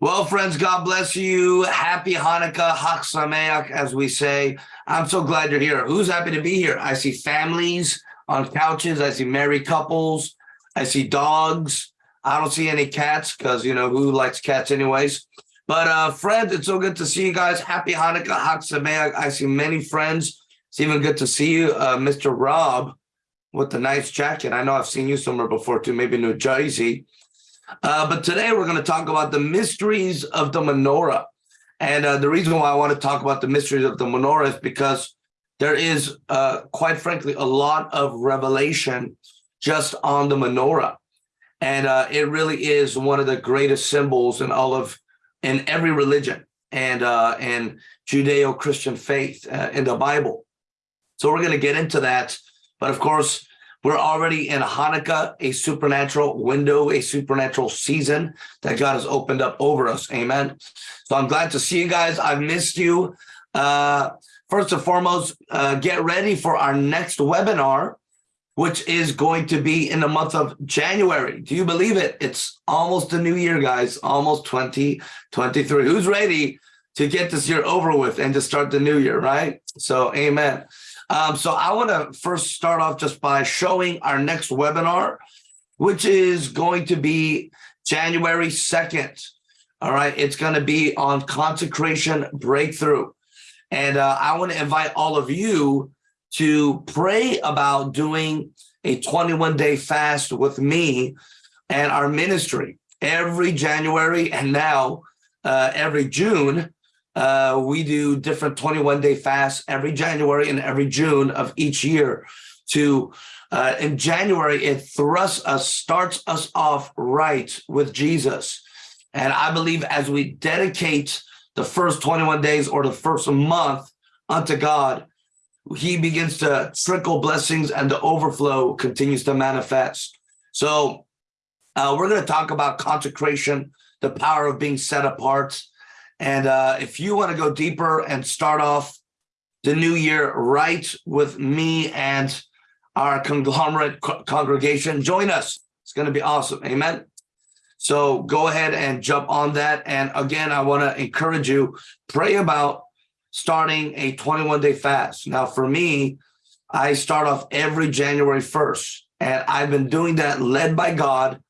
Well, friends, God bless you. Happy Hanukkah, Chag Sameach, as we say. I'm so glad you're here. Who's happy to be here? I see families on couches. I see married couples. I see dogs. I don't see any cats because, you know, who likes cats anyways? But uh, friends, it's so good to see you guys. Happy Hanukkah, Chag Sameach. I see many friends. It's even good to see you, uh, Mr. Rob, with the nice jacket. I know I've seen you somewhere before too, maybe New Jersey. Uh, but today we're going to talk about the mysteries of the menorah. And uh, the reason why I want to talk about the mysteries of the menorah is because there is, uh, quite frankly, a lot of revelation just on the menorah. And uh, it really is one of the greatest symbols in all of, in every religion and uh, and Judeo-Christian faith uh, in the Bible. So we're going to get into that. But of course, we're already in Hanukkah, a supernatural window, a supernatural season that God has opened up over us. Amen. So I'm glad to see you guys. I've missed you. Uh, first and foremost, uh, get ready for our next webinar, which is going to be in the month of January. Do you believe it? It's almost the new year, guys, almost 2023. Who's ready to get this year over with and to start the new year, right? So amen. Um, so I want to first start off just by showing our next webinar, which is going to be January 2nd. All right, it's going to be on consecration breakthrough. And uh, I want to invite all of you to pray about doing a 21 day fast with me and our ministry every January and now uh, every June uh, we do different 21 day fasts every January and every June of each year to uh, in January, it thrusts us, starts us off right with Jesus. And I believe as we dedicate the first 21 days or the first month unto God, he begins to trickle blessings and the overflow continues to manifest. So uh, we're going to talk about consecration, the power of being set apart, and uh, if you want to go deeper and start off the new year right with me and our conglomerate co congregation, join us. It's going to be awesome. Amen. So go ahead and jump on that. And again, I want to encourage you, pray about starting a 21 day fast. Now, for me, I start off every January 1st, and I've been doing that led by God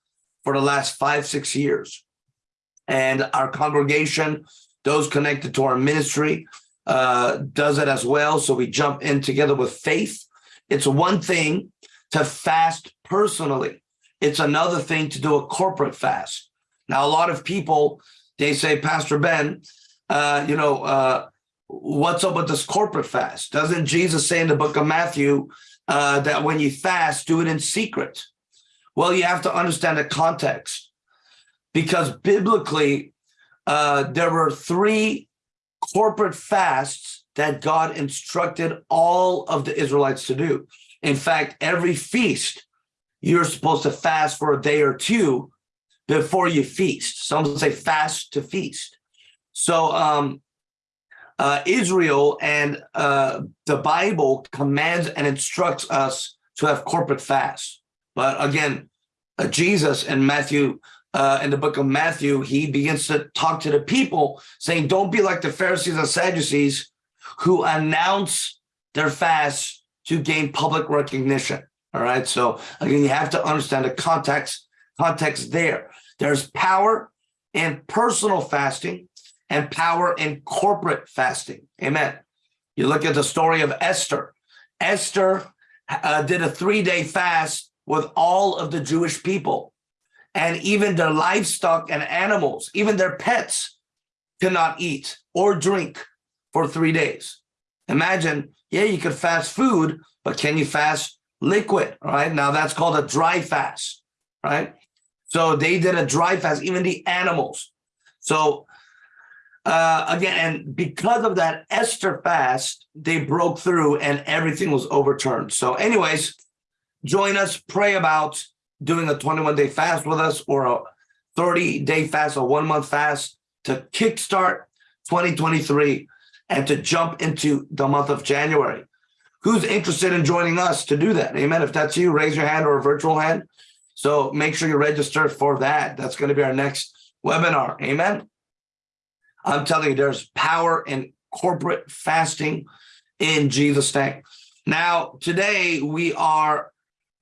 for the last five, six years and our congregation, those connected to our ministry, uh, does it as well. So we jump in together with faith. It's one thing to fast personally. It's another thing to do a corporate fast. Now, a lot of people, they say, Pastor Ben, uh, you know, uh, what's up with this corporate fast? Doesn't Jesus say in the book of Matthew uh, that when you fast, do it in secret? Well, you have to understand the context because biblically, uh, there were three corporate fasts that God instructed all of the Israelites to do. In fact, every feast, you're supposed to fast for a day or two before you feast. Some say fast to feast. So um, uh, Israel and uh, the Bible commands and instructs us to have corporate fasts. But again, uh, Jesus in Matthew uh, in the book of Matthew, he begins to talk to the people saying, don't be like the Pharisees and Sadducees who announce their fast to gain public recognition. All right. So again, you have to understand the context, context there. There's power in personal fasting and power in corporate fasting. Amen. You look at the story of Esther. Esther uh, did a three-day fast with all of the Jewish people and even their livestock and animals, even their pets cannot eat or drink for three days. Imagine, yeah, you could fast food, but can you fast liquid, right? Now that's called a dry fast, right? So they did a dry fast, even the animals. So uh, again, and because of that Esther fast, they broke through and everything was overturned. So anyways, join us, pray about doing a 21 day fast with us or a 30 day fast or one month fast to kickstart 2023 and to jump into the month of January. Who's interested in joining us to do that? Amen. If that's you, raise your hand or a virtual hand. So make sure you register for that. That's going to be our next webinar. Amen. I'm telling you, there's power in corporate fasting in Jesus' name. Now, today we are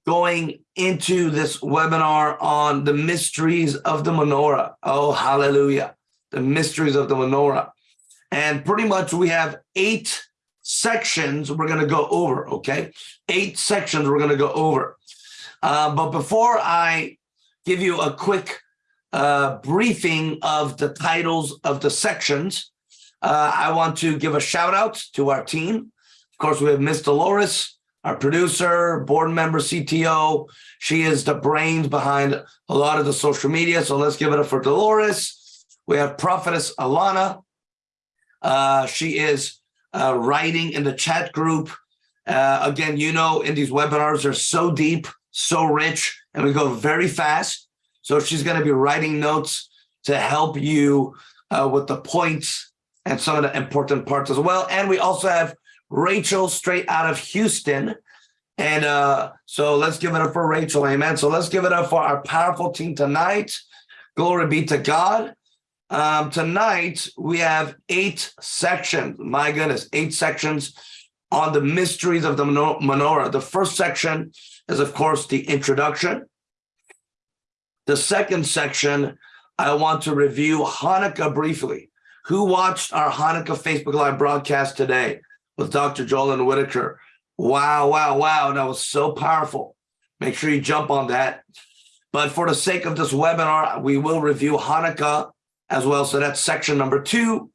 going into this webinar on the mysteries of the menorah. Oh, hallelujah. The mysteries of the menorah. And pretty much we have eight sections we're going to go over, okay? Eight sections we're going to go over. Uh, but before I give you a quick uh, briefing of the titles of the sections, uh, I want to give a shout out to our team. Of course, we have Miss Dolores, our producer, board member, CTO. She is the brains behind a lot of the social media. So let's give it up for Dolores. We have Prophetess Alana. Uh, she is uh, writing in the chat group. Uh, again, you know, in these webinars, they're so deep, so rich, and we go very fast. So she's going to be writing notes to help you uh, with the points and some of the important parts as well. And we also have Rachel straight out of Houston. And uh, so let's give it up for Rachel. Amen. So let's give it up for our powerful team tonight. Glory be to God. Um, tonight, we have eight sections. My goodness, eight sections on the mysteries of the menorah. The first section is, of course, the introduction. The second section, I want to review Hanukkah briefly. Who watched our Hanukkah Facebook Live broadcast today with Dr. Joel Whitaker? Wow, wow, wow. That was so powerful. Make sure you jump on that. But for the sake of this webinar, we will review Hanukkah as well. So that's section number two.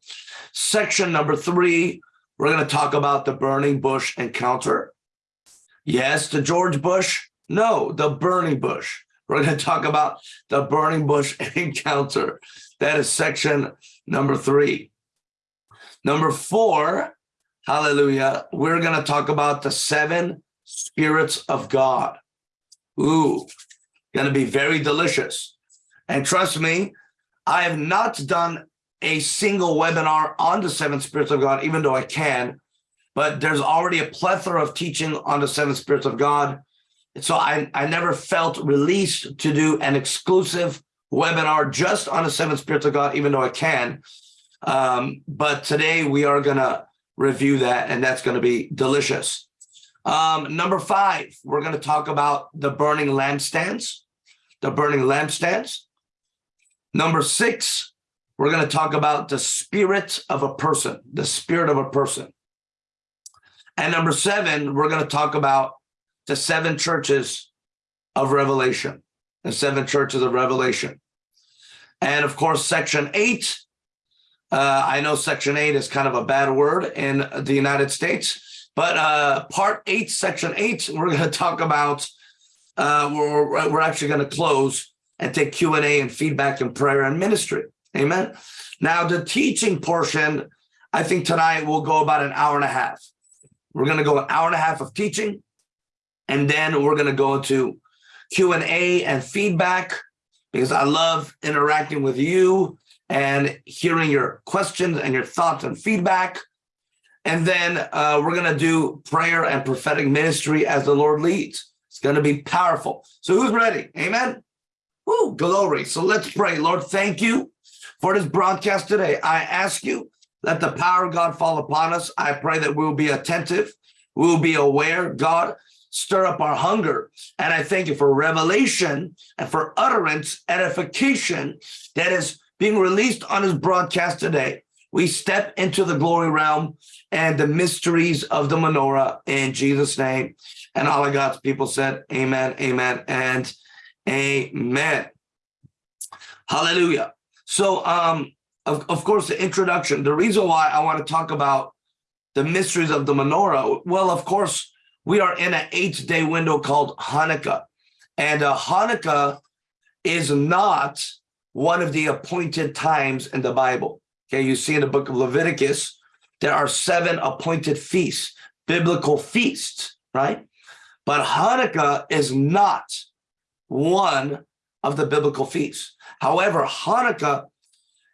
Section number three, we're going to talk about the burning bush encounter. Yes, the George Bush. No, the burning bush. We're going to talk about the burning bush encounter. That is section number three. Number four, hallelujah, we're going to talk about the seven spirits of God. Ooh, going to be very delicious. And trust me, I have not done a single webinar on the seven spirits of God, even though I can, but there's already a plethora of teaching on the seven spirits of God so I, I never felt released to do an exclusive webinar just on the seven spirits of God, even though I can. Um, but today we are going to review that, and that's going to be delicious. Um, number five, we're going to talk about the burning lampstands, the burning lampstands. Number six, we're going to talk about the spirit of a person, the spirit of a person. And number seven, we're going to talk about the seven churches of Revelation, the seven churches of Revelation. And of course, section eight, uh, I know section eight is kind of a bad word in the United States, but uh, part eight, section eight, we're going to talk about, uh, we're, we're actually going to close and take Q&A and feedback and prayer and ministry. Amen. Now, the teaching portion, I think tonight will go about an hour and a half. We're going to go an hour and a half of teaching. And then we're going to go into Q&A and feedback because I love interacting with you and hearing your questions and your thoughts and feedback. And then uh, we're going to do prayer and prophetic ministry as the Lord leads. It's going to be powerful. So who's ready? Amen. Woo, glory. So let's pray. Lord, thank you for this broadcast today. I ask you, let the power of God fall upon us. I pray that we'll be attentive. We'll be aware, God, stir up our hunger. And I thank you for revelation and for utterance, edification that is being released on his broadcast today. We step into the glory realm and the mysteries of the menorah in Jesus' name. And all of God's people said, Amen, Amen, and Amen. Hallelujah. So, um, of, of course, the introduction, the reason why I want to talk about the mysteries of the menorah, well, of course, we are in an eight day window called Hanukkah. And uh, Hanukkah is not one of the appointed times in the Bible. Okay, you see in the book of Leviticus, there are seven appointed feasts, biblical feasts, right? But Hanukkah is not one of the biblical feasts. However, Hanukkah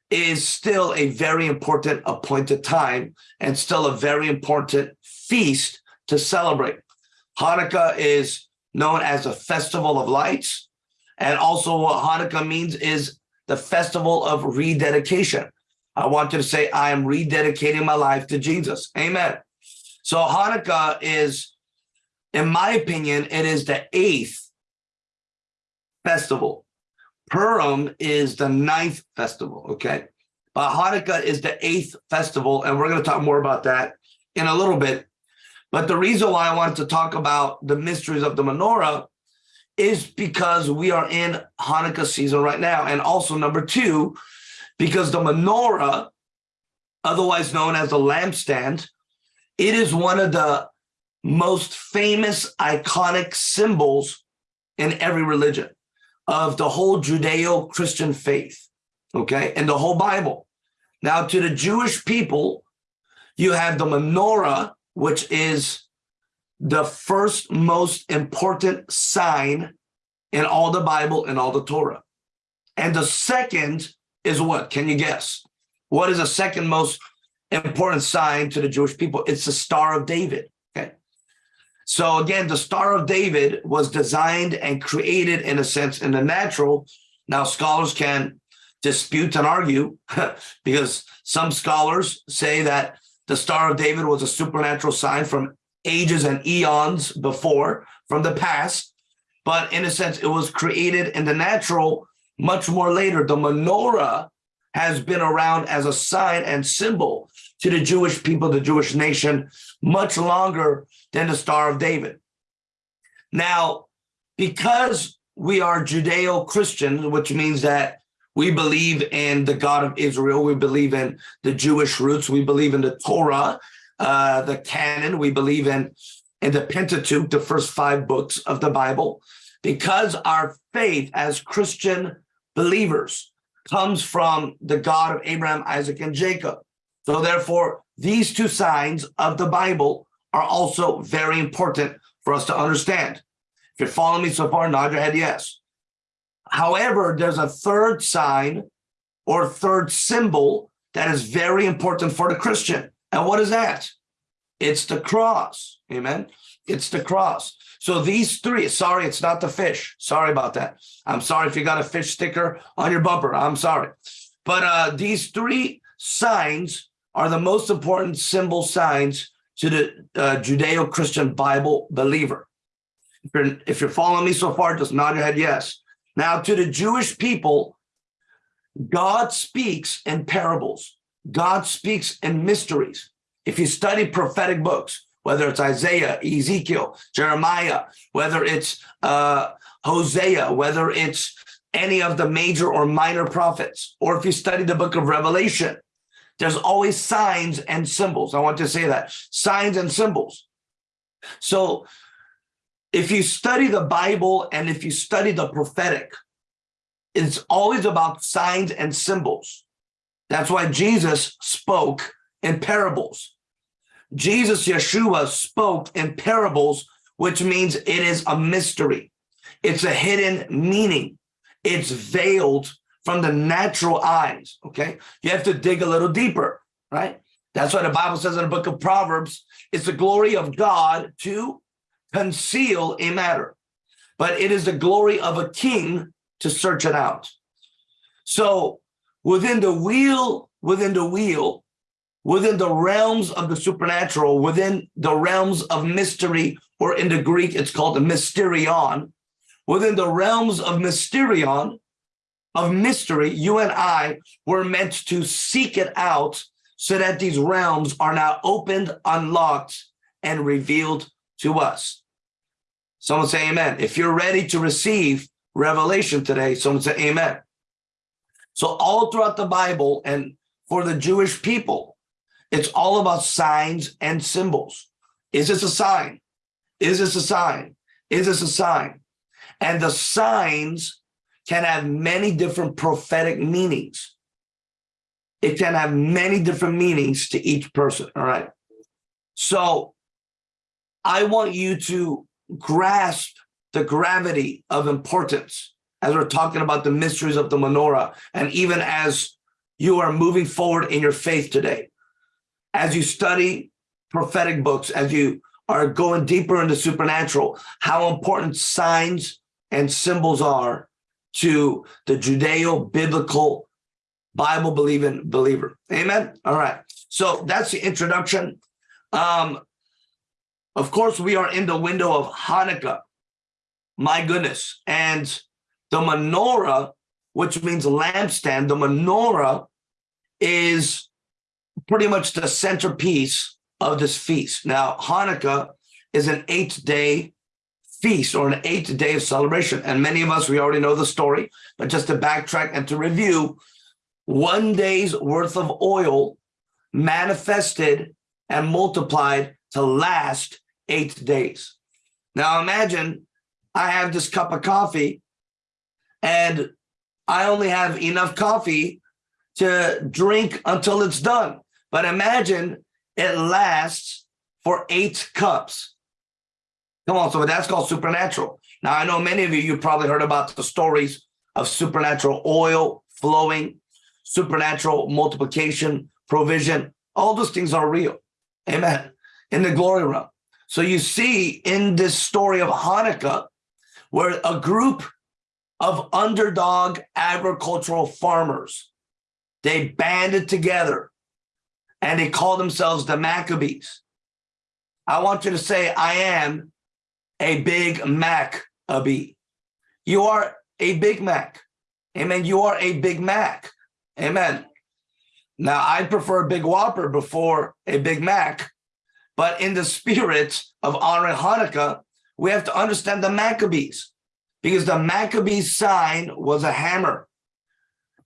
is still a very important appointed time and still a very important feast to celebrate. Hanukkah is known as a festival of lights. And also what Hanukkah means is the festival of rededication. I want you to say, I am rededicating my life to Jesus. Amen. So Hanukkah is, in my opinion, it is the eighth festival. Purim is the ninth festival, okay? But Hanukkah is the eighth festival, and we're going to talk more about that in a little bit. But the reason why I wanted to talk about the mysteries of the menorah is because we are in Hanukkah season right now. And also number two, because the menorah, otherwise known as the lampstand, it is one of the most famous iconic symbols in every religion of the whole Judeo-Christian faith, okay, and the whole Bible. Now, to the Jewish people, you have the menorah, which is the first most important sign in all the Bible and all the Torah. And the second is what? Can you guess? What is the second most important sign to the Jewish people? It's the Star of David. Okay. So again, the Star of David was designed and created in a sense in the natural. Now scholars can dispute and argue because some scholars say that the Star of David was a supernatural sign from ages and eons before from the past. But in a sense, it was created in the natural much more later. The menorah has been around as a sign and symbol to the Jewish people, the Jewish nation, much longer than the Star of David. Now, because we are Judeo-Christian, which means that we believe in the God of Israel, we believe in the Jewish roots, we believe in the Torah, uh, the canon, we believe in, in the Pentateuch, the first five books of the Bible, because our faith as Christian believers comes from the God of Abraham, Isaac, and Jacob. So therefore, these two signs of the Bible are also very important for us to understand. If you're following me so far, nod your head yes. However, there's a third sign or third symbol that is very important for the Christian. And what is that? It's the cross. Amen. It's the cross. So these three, sorry, it's not the fish. Sorry about that. I'm sorry if you got a fish sticker on your bumper. I'm sorry. But uh, these three signs are the most important symbol signs to the uh, Judeo-Christian Bible believer. If you're, if you're following me so far, just nod your head yes. Now to the Jewish people, God speaks in parables. God speaks in mysteries. If you study prophetic books, whether it's Isaiah, Ezekiel, Jeremiah, whether it's uh, Hosea, whether it's any of the major or minor prophets, or if you study the book of Revelation, there's always signs and symbols. I want to say that, signs and symbols. So if you study the Bible and if you study the prophetic, it's always about signs and symbols. That's why Jesus spoke in parables. Jesus, Yeshua, spoke in parables, which means it is a mystery. It's a hidden meaning. It's veiled from the natural eyes, okay? You have to dig a little deeper, right? That's why the Bible says in the book of Proverbs, it's the glory of God to conceal a matter, but it is the glory of a king to search it out. So within the wheel, within the wheel, within the realms of the supernatural, within the realms of mystery, or in the Greek, it's called the mysterion, within the realms of mysterion, of mystery, you and I were meant to seek it out so that these realms are now opened, unlocked, and revealed to us. Someone say amen. If you're ready to receive revelation today, someone say amen. So all throughout the Bible and for the Jewish people, it's all about signs and symbols. Is this a sign? Is this a sign? Is this a sign? And the signs can have many different prophetic meanings. It can have many different meanings to each person, all right? So I want you to grasp the gravity of importance as we're talking about the mysteries of the menorah, and even as you are moving forward in your faith today as you study prophetic books, as you are going deeper into supernatural, how important signs and symbols are to the Judeo-biblical Bible believing believer. Amen. All right. So that's the introduction. Um, of course, we are in the window of Hanukkah. My goodness. And the menorah, which means lampstand, the menorah is pretty much the centerpiece of this feast. Now, Hanukkah is an eight day feast or an eight day of celebration. And many of us, we already know the story, but just to backtrack and to review, one day's worth of oil manifested and multiplied to last eight days. Now imagine I have this cup of coffee and I only have enough coffee to drink until it's done. But imagine it lasts for eight cups. Come on, so that's called supernatural. Now, I know many of you, you've probably heard about the stories of supernatural oil flowing, supernatural multiplication, provision. All those things are real. Amen. In the glory realm. So you see in this story of Hanukkah, where a group of underdog agricultural farmers, they banded together and they called themselves the Maccabees. I want you to say, I am a Big Mac Maccabee. You are a Big Mac. Amen. You are a Big Mac. Amen. Now, I prefer a Big Whopper before a Big Mac, but in the spirit of honoring Hanukkah, we have to understand the Maccabees because the Maccabees sign was a hammer.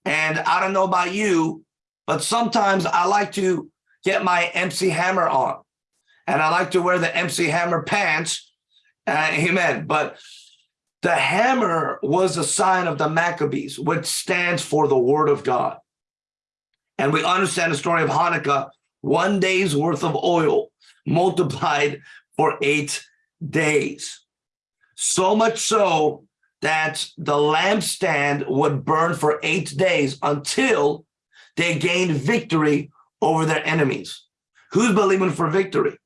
And I don't know about you, but sometimes I like to get my MC Hammer on and I like to wear the MC Hammer pants. Uh, amen. But the hammer was a sign of the Maccabees, which stands for the word of God. And we understand the story of Hanukkah, one day's worth of oil multiplied for eight days. So much so that the lampstand would burn for eight days until they gained victory over their enemies. Who's believing for victory?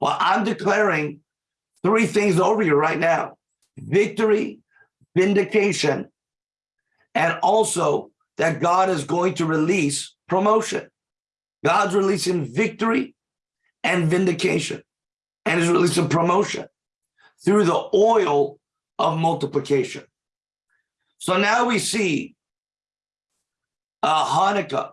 Well, I'm declaring three things over you right now. Victory, vindication, and also that God is going to release promotion. God's releasing victory and vindication and is releasing promotion through the oil of multiplication. So now we see uh, Hanukkah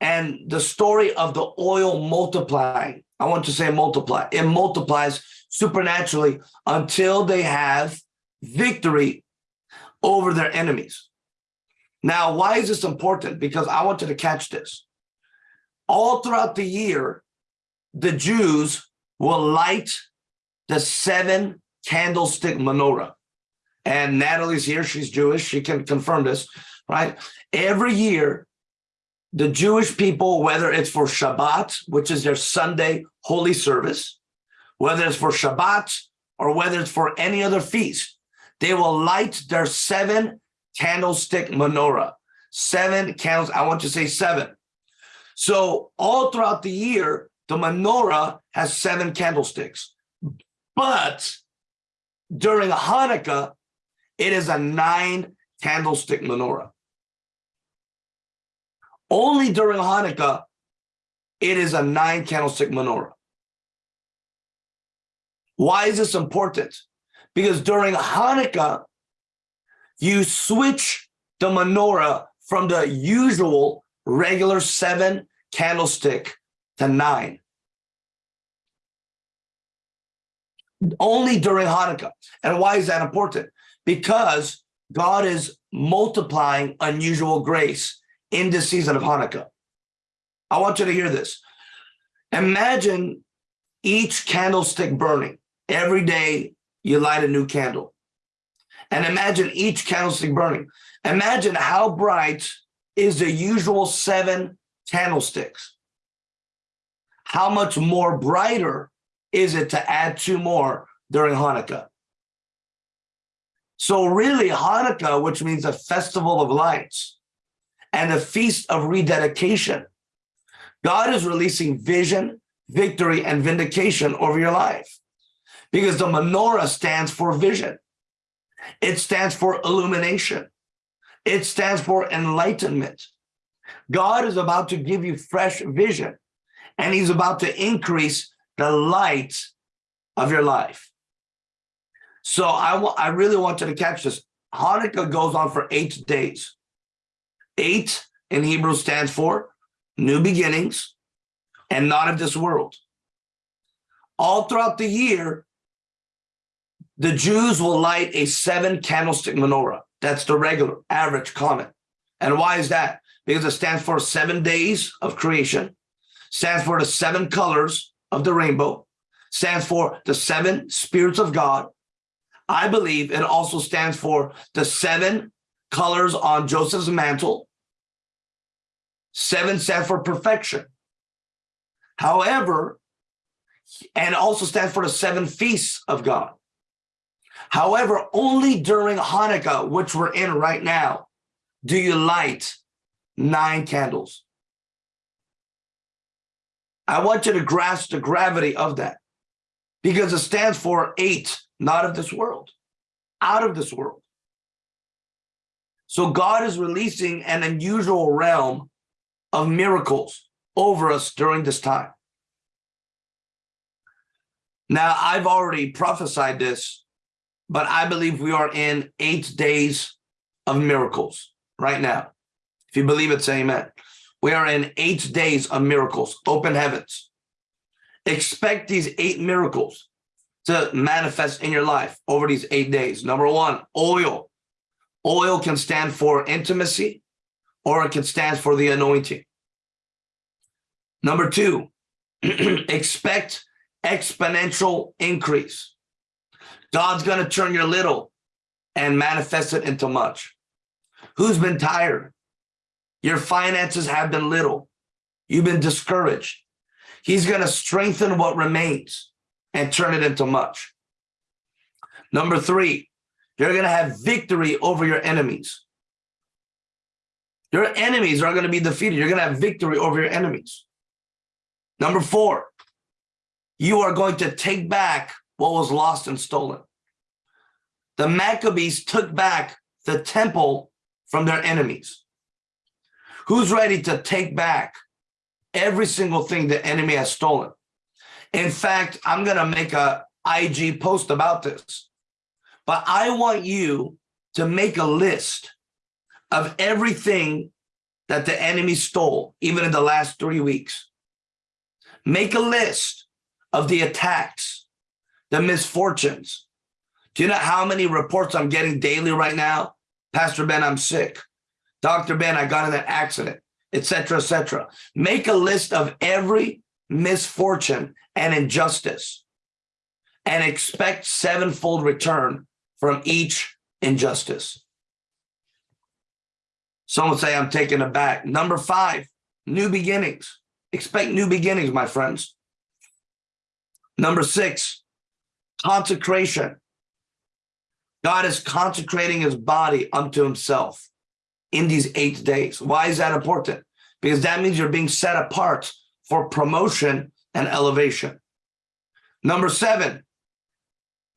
and the story of the oil multiplying. I want to say multiply. It multiplies supernaturally until they have victory over their enemies. Now, why is this important? Because I wanted to catch this. All throughout the year, the Jews will light the seven candlestick menorah. And Natalie's here, she's Jewish, she can confirm this, right? Every year, the Jewish people, whether it's for Shabbat, which is their Sunday holy service, whether it's for Shabbat or whether it's for any other feast, they will light their seven candlestick menorah. Seven candles, I want to say seven. So all throughout the year, the menorah has seven candlesticks. But during Hanukkah, it is a nine candlestick menorah. Only during Hanukkah, it is a nine candlestick menorah. Why is this important? Because during Hanukkah, you switch the menorah from the usual regular seven candlestick to nine. Only during Hanukkah. And why is that important? Because God is multiplying unusual grace in this season of Hanukkah. I want you to hear this. Imagine each candlestick burning. Every day you light a new candle. And imagine each candlestick burning. Imagine how bright is the usual seven candlesticks. How much more brighter is it to add two more during Hanukkah? So really Hanukkah, which means a festival of lights, and a feast of rededication. God is releasing vision, victory, and vindication over your life because the menorah stands for vision. It stands for illumination. It stands for enlightenment. God is about to give you fresh vision and he's about to increase the light of your life. So I, I really want you to catch this. Hanukkah goes on for eight days. Eight in Hebrew stands for new beginnings and not of this world. All throughout the year, the Jews will light a seven candlestick menorah. That's the regular, average, common. And why is that? Because it stands for seven days of creation, stands for the seven colors of the rainbow, stands for the seven spirits of God. I believe it also stands for the seven colors on Joseph's mantle. Seven stands for perfection. However, and also stands for the seven feasts of God. However, only during Hanukkah, which we're in right now, do you light nine candles. I want you to grasp the gravity of that because it stands for eight, not of this world, out of this world. So God is releasing an unusual realm of miracles over us during this time. Now, I've already prophesied this, but I believe we are in eight days of miracles right now. If you believe it, say amen. We are in eight days of miracles, open heavens. Expect these eight miracles to manifest in your life over these eight days. Number one, oil. Oil can stand for intimacy or it can stand for the anointing. Number two, expect exponential increase. God's going to turn your little and manifest it into much. Who's been tired? Your finances have been little. You've been discouraged. He's going to strengthen what remains and turn it into much. Number three, you're going to have victory over your enemies. Your enemies are going to be defeated. You're going to have victory over your enemies. Number four, you are going to take back what was lost and stolen. The Maccabees took back the temple from their enemies. Who's ready to take back every single thing the enemy has stolen? In fact, I'm going to make a IG post about this, but I want you to make a list of everything that the enemy stole, even in the last three weeks. Make a list of the attacks, the misfortunes. Do you know how many reports I'm getting daily right now? Pastor Ben, I'm sick. Dr. Ben, I got in an accident, etc., etc. Make a list of every misfortune and injustice and expect sevenfold return from each injustice. Someone say, I'm taking it back. Number five, new beginnings. Expect new beginnings, my friends. Number six, consecration. God is consecrating his body unto himself in these eight days. Why is that important? Because that means you're being set apart for promotion and elevation. Number seven,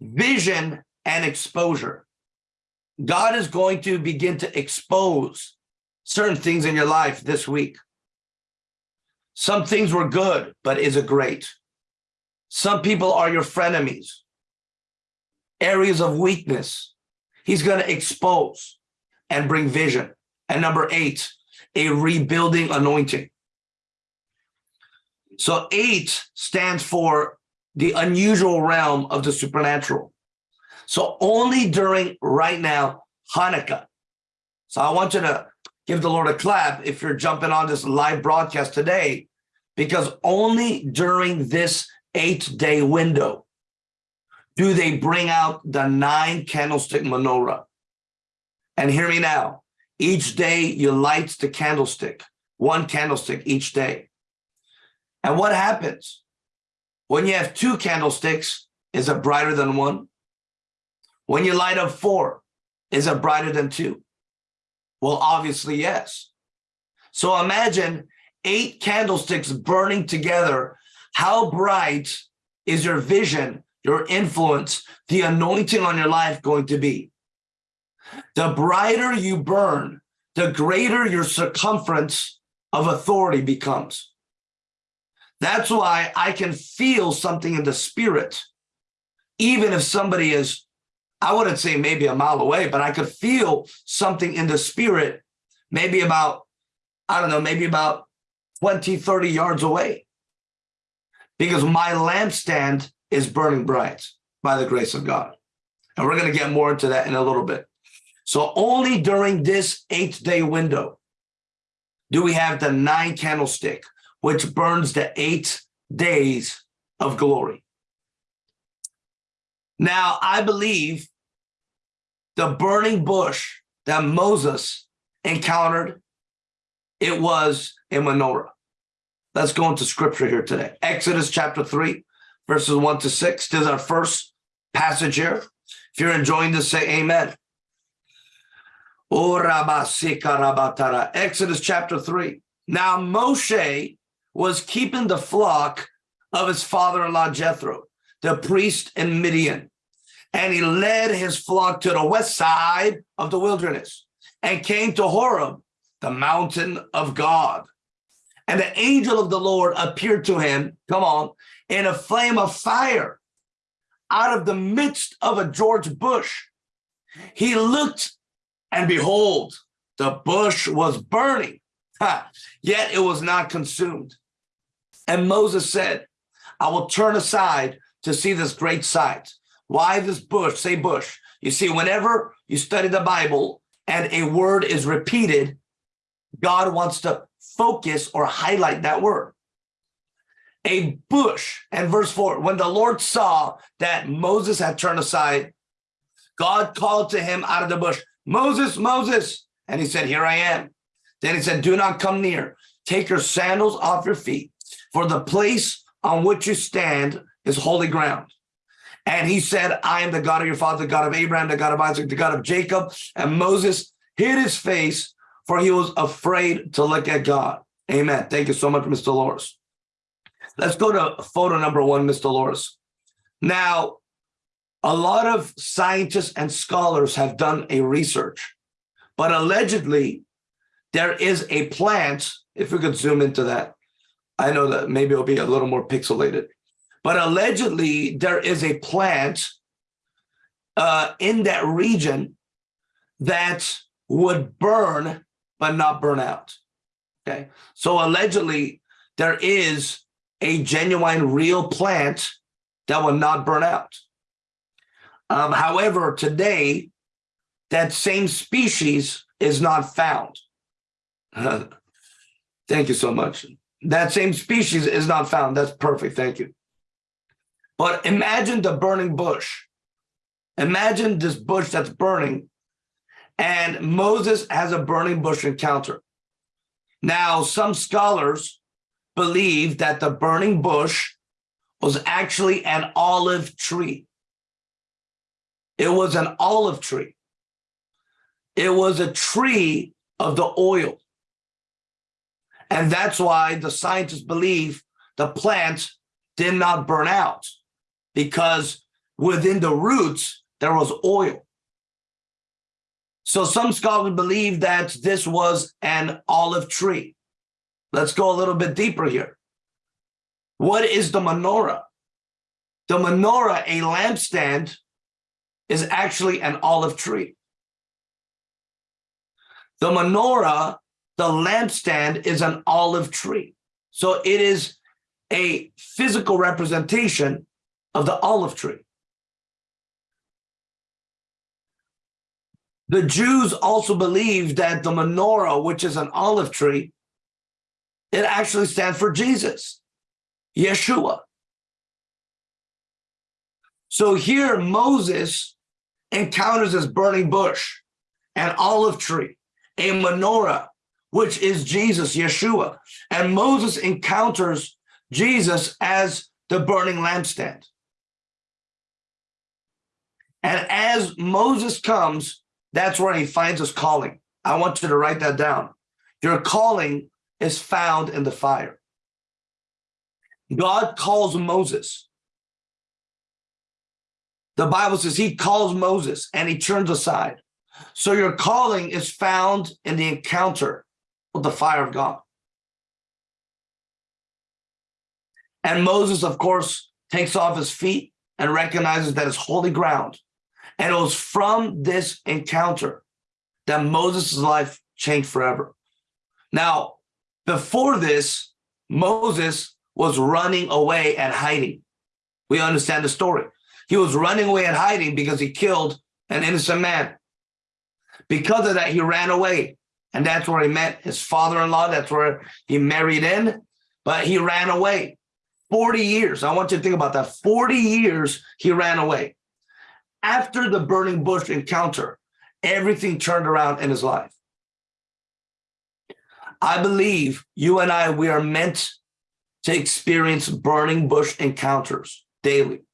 vision and exposure. God is going to begin to expose certain things in your life this week. Some things were good, but is it great? Some people are your frenemies. Areas of weakness. He's going to expose and bring vision. And number eight, a rebuilding anointing. So eight stands for the unusual realm of the supernatural. So only during right now, Hanukkah. So I want you to give the Lord a clap if you're jumping on this live broadcast today, because only during this eight day window do they bring out the nine candlestick menorah. And hear me now, each day you light the candlestick, one candlestick each day. And what happens? When you have two candlesticks, is it brighter than one? When you light up four, is it brighter than two? Well, obviously, yes. So imagine eight candlesticks burning together. How bright is your vision, your influence, the anointing on your life going to be? The brighter you burn, the greater your circumference of authority becomes. That's why I can feel something in the spirit, even if somebody is, I wouldn't say maybe a mile away, but I could feel something in the spirit, maybe about, I don't know, maybe about 20, 30 yards away. Because my lampstand is burning bright by the grace of God. And we're going to get more into that in a little bit. So only during this eight day window do we have the nine candlestick, which burns the eight days of glory. Now, I believe the burning bush that Moses encountered, it was a menorah. Let's go into scripture here today. Exodus chapter 3, verses 1 to 6. This is our first passage here. If you're enjoying this, say amen. Exodus chapter 3. Now Moshe was keeping the flock of his father-in-law Jethro, the priest in Midian. And he led his flock to the west side of the wilderness and came to Horeb, the mountain of God. And the angel of the Lord appeared to him, come on, in a flame of fire out of the midst of a George bush. He looked and behold, the bush was burning, ha, yet it was not consumed. And Moses said, I will turn aside to see this great sight. Why this bush? Say bush. You see, whenever you study the Bible and a word is repeated, God wants to focus or highlight that word. A bush, and verse 4, when the Lord saw that Moses had turned aside, God called to him out of the bush, Moses, Moses. And he said, here I am. Then he said, do not come near. Take your sandals off your feet, for the place on which you stand is holy ground. And he said, I am the God of your father, the God of Abraham, the God of Isaac, the God of Jacob. And Moses hid his face, for he was afraid to look at God. Amen. Thank you so much, Mr. Loris. Let's go to photo number one, Mr. Loris. Now, a lot of scientists and scholars have done a research, but allegedly there is a plant, if we could zoom into that, I know that maybe it'll be a little more pixelated, but allegedly there is a plant uh, in that region that would burn, but not burn out. Okay, so allegedly there is a genuine real plant that will not burn out. Um, however, today, that same species is not found. Thank you so much. That same species is not found. That's perfect. Thank you. But imagine the burning bush. Imagine this bush that's burning and Moses has a burning bush encounter. Now, some scholars believe that the burning bush was actually an olive tree. It was an olive tree. It was a tree of the oil. And that's why the scientists believe the plant did not burn out because within the roots, there was oil. So some scholars believe that this was an olive tree. Let's go a little bit deeper here. What is the menorah? The menorah, a lampstand, is actually an olive tree. The menorah, the lampstand, is an olive tree. So it is a physical representation of the olive tree. The Jews also believe that the menorah, which is an olive tree, it actually stands for Jesus, Yeshua. So here Moses encounters this burning bush, an olive tree, a menorah, which is Jesus, Yeshua. And Moses encounters Jesus as the burning lampstand. And as Moses comes, that's where he finds his calling. I want you to write that down. Your calling is found in the fire. God calls Moses the Bible says he calls Moses and he turns aside. So your calling is found in the encounter with the fire of God. And Moses, of course, takes off his feet and recognizes that it's holy ground. And it was from this encounter that Moses' life changed forever. Now, before this, Moses was running away and hiding. We understand the story. He was running away and hiding because he killed an innocent man. Because of that, he ran away. And that's where he met his father-in-law. That's where he married in, but he ran away. 40 years. I want you to think about that. 40 years he ran away. After the burning bush encounter, everything turned around in his life. I believe you and I, we are meant to experience burning bush encounters daily.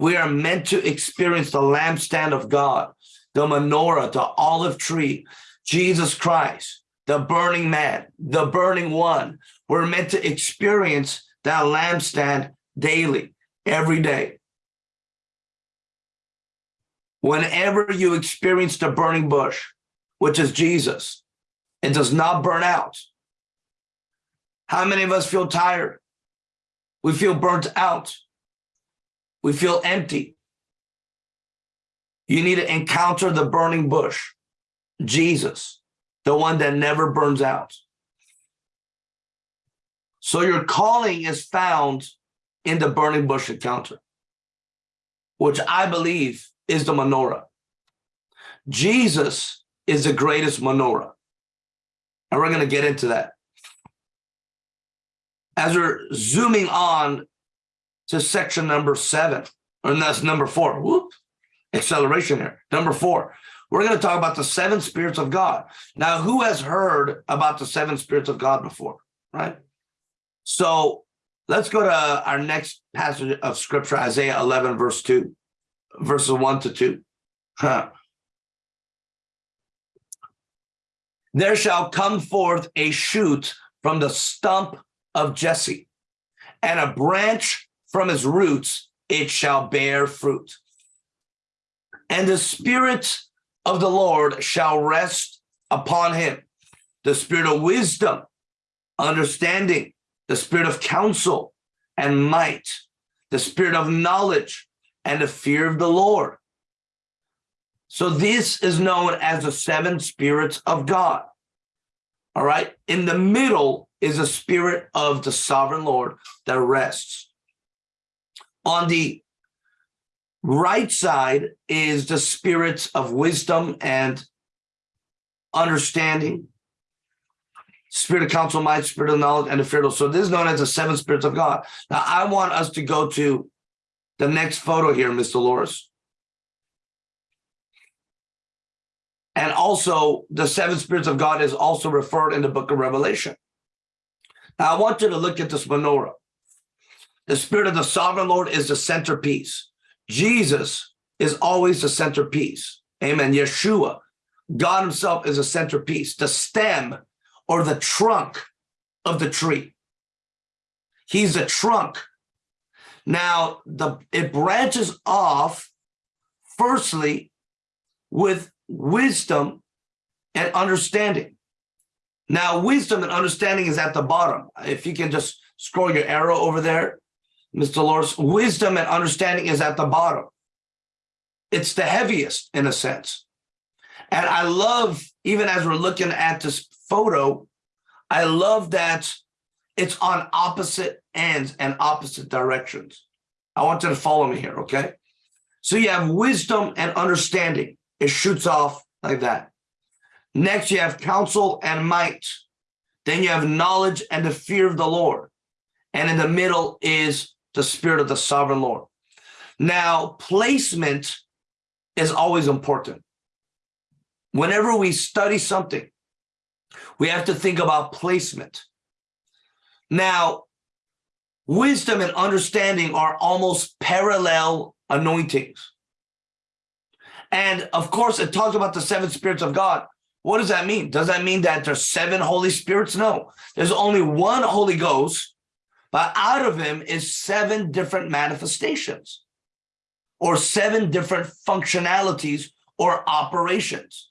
We are meant to experience the lampstand of God, the menorah, the olive tree, Jesus Christ, the burning man, the burning one. We're meant to experience that lampstand daily, every day. Whenever you experience the burning bush, which is Jesus, it does not burn out. How many of us feel tired? We feel burnt out. We feel empty. You need to encounter the burning bush, Jesus, the one that never burns out. So your calling is found in the burning bush encounter, which I believe is the menorah. Jesus is the greatest menorah. And we're going to get into that. As we're zooming on to section number seven, and that's number four, whoop, acceleration here. Number four, we're going to talk about the seven spirits of God. Now, who has heard about the seven spirits of God before, right? So let's go to our next passage of scripture, Isaiah 11, verse 2, verses 1 to 2. Huh. There shall come forth a shoot from the stump of Jesse, and a branch from his roots, it shall bear fruit. And the Spirit of the Lord shall rest upon him, the Spirit of wisdom, understanding, the Spirit of counsel and might, the Spirit of knowledge and the fear of the Lord so this is known as the seven spirits of God. All right. In the middle is a spirit of the sovereign Lord that rests. On the right side is the spirits of wisdom and understanding, spirit of counsel, mind, spirit of knowledge, and the fear. So this is known as the seven spirits of God. Now I want us to go to the next photo here, Mr. Loris. And also the seven spirits of God is also referred in the book of Revelation. Now I want you to look at this menorah. The spirit of the sovereign Lord is the centerpiece. Jesus is always the centerpiece. Amen. Yeshua, God himself is a centerpiece, the stem or the trunk of the tree. He's the trunk. Now, the it branches off firstly with wisdom and understanding. Now, wisdom and understanding is at the bottom. If you can just scroll your arrow over there, Mr. Loris, wisdom and understanding is at the bottom. It's the heaviest in a sense. And I love, even as we're looking at this photo, I love that it's on opposite ends and opposite directions. I want you to follow me here, okay? So you have wisdom and understanding. It shoots off like that. Next, you have counsel and might. Then you have knowledge and the fear of the Lord. And in the middle is the spirit of the sovereign Lord. Now, placement is always important. Whenever we study something, we have to think about placement. Now, wisdom and understanding are almost parallel anointings. And of course, it talks about the seven spirits of God. What does that mean? Does that mean that there's seven Holy Spirits? No, there's only one Holy Ghost, but out of him is seven different manifestations or seven different functionalities or operations.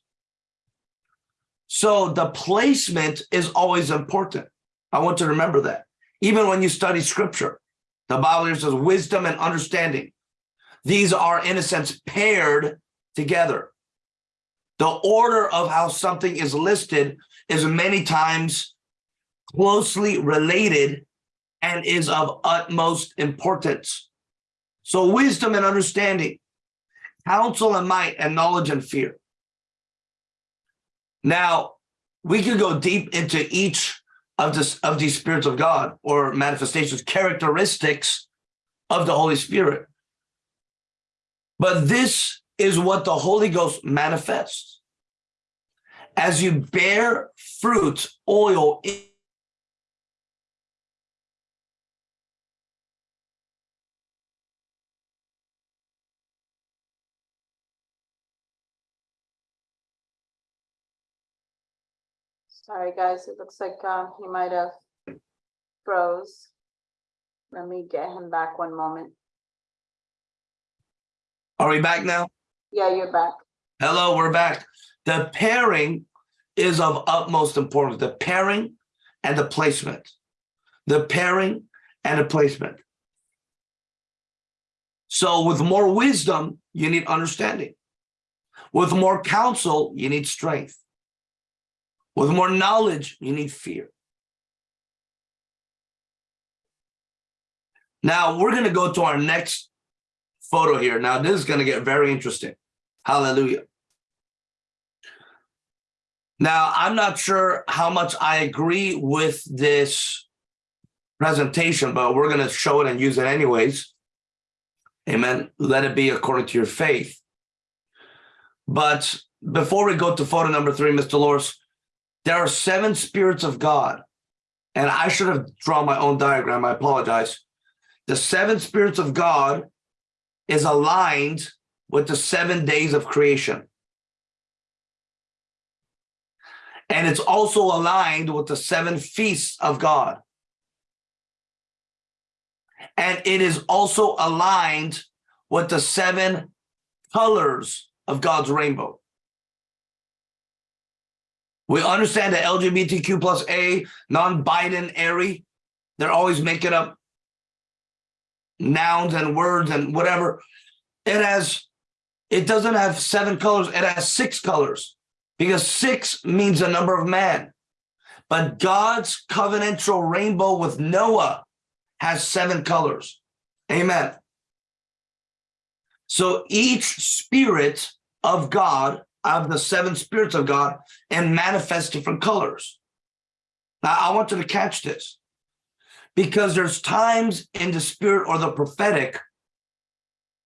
So the placement is always important. I want to remember that. Even when you study scripture, the Bible says wisdom and understanding. These are, in a sense, paired together. The order of how something is listed is many times closely related and is of utmost importance. So wisdom and understanding, counsel and might, and knowledge and fear. Now, we could go deep into each of this of these spirits of God or manifestations, characteristics of the Holy Spirit. But this is what the Holy Ghost manifests. As you bear fruit, oil Sorry, guys, it looks like uh, he might have froze. Let me get him back one moment. Are we back now? Yeah, you're back. Hello, we're back. The pairing is of utmost importance. The pairing and the placement. The pairing and the placement. So with more wisdom, you need understanding. With more counsel, you need strength. With more knowledge, you need fear. Now we're going to go to our next photo here. Now this is going to get very interesting. Hallelujah. Now, I'm not sure how much I agree with this presentation, but we're going to show it and use it anyways. Amen. Let it be according to your faith. But before we go to photo number three, Mr. Loris, there are seven spirits of God. And I should have drawn my own diagram. I apologize. The seven spirits of God is aligned with the seven days of creation. And it's also aligned with the seven feasts of God. And it is also aligned with the seven colors of God's rainbow. We understand that LGBTQ plus A, non-binary, they're always making up nouns and words and whatever. It has, it doesn't have seven colors, it has six colors because six means the number of man. But God's covenantal rainbow with Noah has seven colors. Amen. So each spirit of God of the seven spirits of God and manifest different colors. Now, I want you to catch this because there's times in the spirit or the prophetic,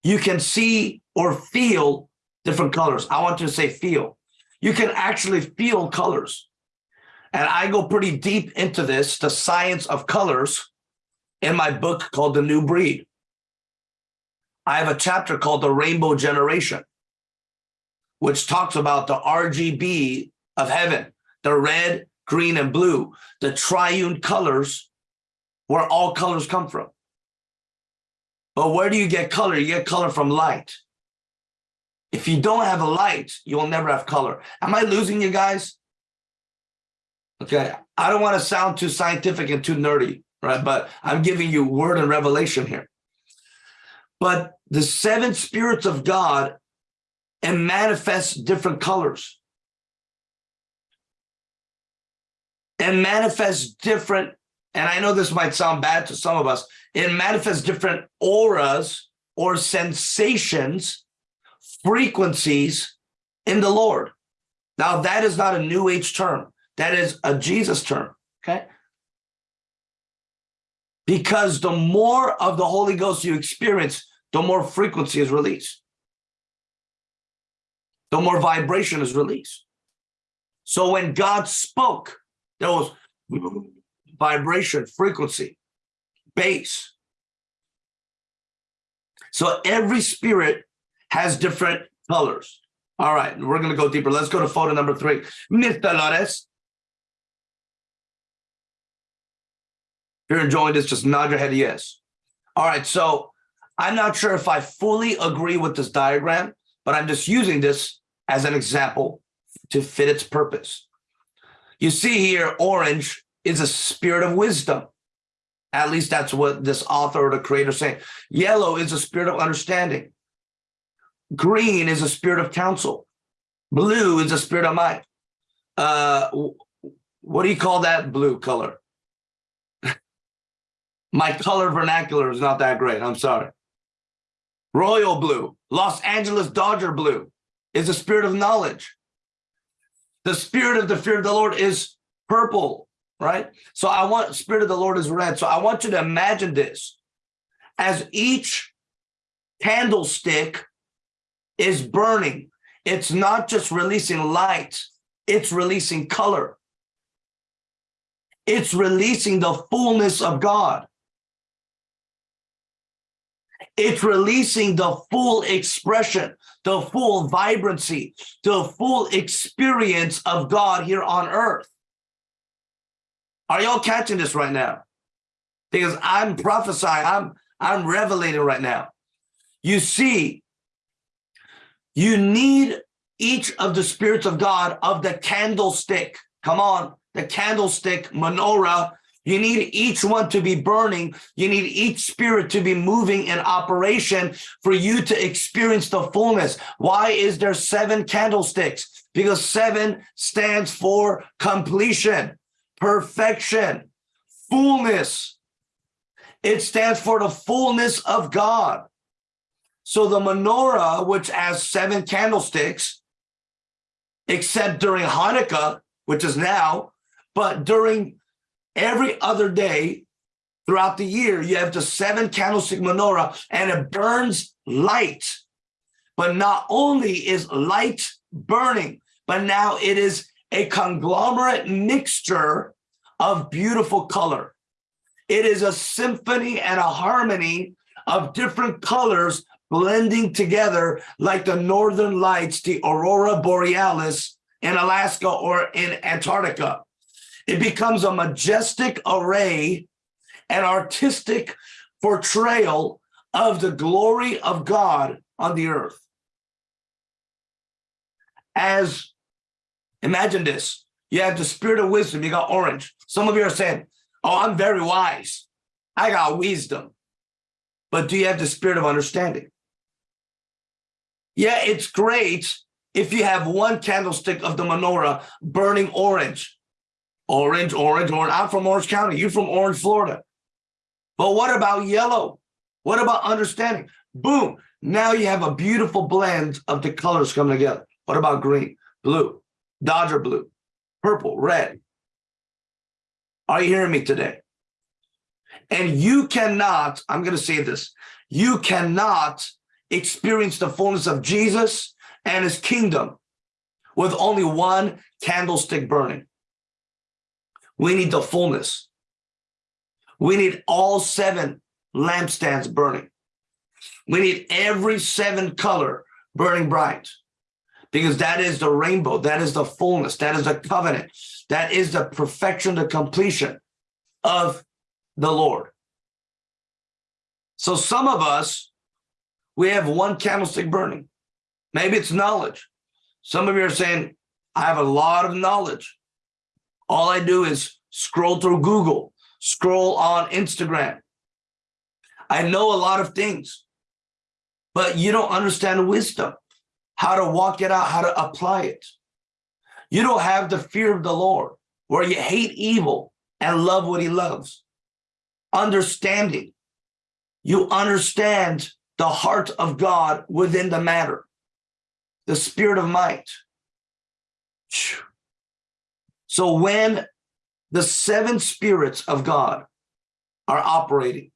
you can see or feel different colors. I want you to say feel. You can actually feel colors. And I go pretty deep into this, the science of colors, in my book called The New Breed. I have a chapter called The Rainbow Generation which talks about the RGB of heaven, the red, green, and blue, the triune colors, where all colors come from. But where do you get color? You get color from light. If you don't have a light, you will never have color. Am I losing you guys? Okay, I don't want to sound too scientific and too nerdy, right? But I'm giving you word and revelation here. But the seven spirits of God and manifests different colors and manifests different and I know this might sound bad to some of us, it manifests different auras or sensations, frequencies in the Lord. Now, that is not a New Age term. That is a Jesus term, okay? Because the more of the Holy Ghost you experience, the more frequency is released the more vibration is released. So when God spoke, there was vibration, frequency, bass. So every spirit has different colors. All right, we're going to go deeper. Let's go to photo number three. Mr. Lores. If you're enjoying this, just nod your head yes. All right, so I'm not sure if I fully agree with this diagram, but I'm just using this as an example to fit its purpose. You see here, orange is a spirit of wisdom. At least that's what this author or the creator is saying. Yellow is a spirit of understanding. Green is a spirit of counsel. Blue is a spirit of might. Uh, what do you call that blue color? My color vernacular is not that great. I'm sorry. Royal blue, Los Angeles Dodger blue is the spirit of knowledge. The spirit of the fear of the Lord is purple, right? So I want spirit of the Lord is red. So I want you to imagine this as each candlestick is burning. It's not just releasing light, it's releasing color. It's releasing the fullness of God. It's releasing the full expression, the full vibrancy, the full experience of God here on earth. Are y'all catching this right now? Because I'm prophesying, I'm I'm revelating right now. You see, you need each of the spirits of God of the candlestick. Come on, the candlestick, menorah. You need each one to be burning. You need each spirit to be moving in operation for you to experience the fullness. Why is there seven candlesticks? Because seven stands for completion, perfection, fullness. It stands for the fullness of God. So the menorah, which has seven candlesticks, except during Hanukkah, which is now, but during every other day throughout the year, you have the seven candlestick menorah and it burns light. But not only is light burning, but now it is a conglomerate mixture of beautiful color. It is a symphony and a harmony of different colors blending together like the northern lights, the aurora borealis in Alaska or in Antarctica. It becomes a majestic array, an artistic portrayal of the glory of God on the earth. As imagine this you have the spirit of wisdom, you got orange. Some of you are saying, Oh, I'm very wise, I got wisdom. But do you have the spirit of understanding? Yeah, it's great if you have one candlestick of the menorah burning orange Orange, orange, orange. I'm from Orange County. You're from Orange, Florida. But what about yellow? What about understanding? Boom. Now you have a beautiful blend of the colors coming together. What about green, blue, Dodger blue, purple, red? Are you hearing me today? And you cannot, I'm going to say this, you cannot experience the fullness of Jesus and his kingdom with only one candlestick burning. We need the fullness. We need all seven lampstands burning. We need every seven color burning bright because that is the rainbow. That is the fullness. That is the covenant. That is the perfection, the completion of the Lord. So some of us, we have one candlestick burning. Maybe it's knowledge. Some of you are saying, I have a lot of knowledge. All I do is scroll through Google, scroll on Instagram. I know a lot of things, but you don't understand wisdom, how to walk it out, how to apply it. You don't have the fear of the Lord where you hate evil and love what he loves. Understanding. You understand the heart of God within the matter, the spirit of might. So when the seven spirits of God are operating,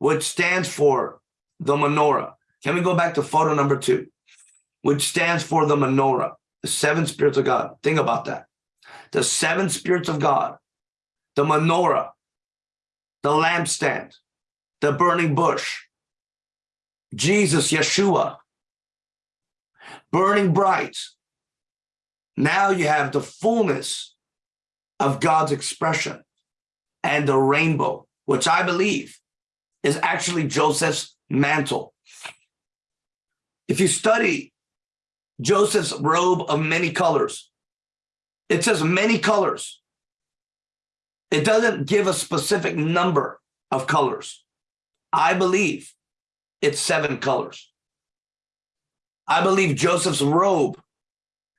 which stands for the menorah. Can we go back to photo number two, which stands for the menorah, the seven spirits of God? Think about that. The seven spirits of God, the menorah, the lampstand, the burning bush, Jesus, Yeshua, burning bright. Now you have the fullness of God's expression and the rainbow, which I believe is actually Joseph's mantle. If you study Joseph's robe of many colors, it says many colors. It doesn't give a specific number of colors. I believe it's seven colors. I believe Joseph's robe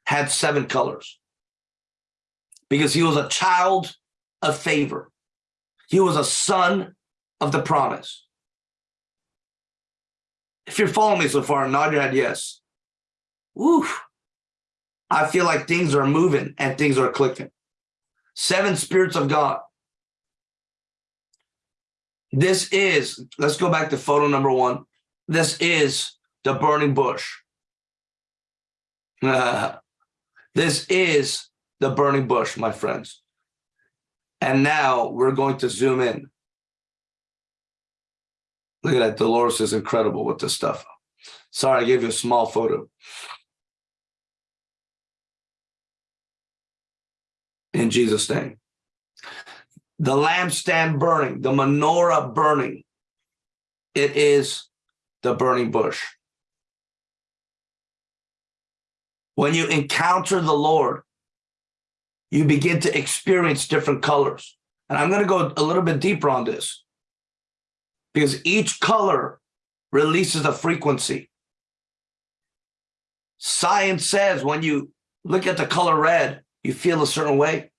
had seven colors because he was a child of favor. He was a son of the promise. If you're following me so far, nod your head yes. Woo. I feel like things are moving and things are clicking. Seven spirits of God. This is, let's go back to photo number one. This is the burning bush. this is the burning bush, my friends. And now we're going to zoom in. Look at that. Dolores is incredible with this stuff. Sorry, I gave you a small photo. In Jesus' name. The lampstand burning, the menorah burning. It is the burning bush. When you encounter the Lord, you begin to experience different colors. And I'm going to go a little bit deeper on this because each color releases a frequency. Science says when you look at the color red, you feel a certain way.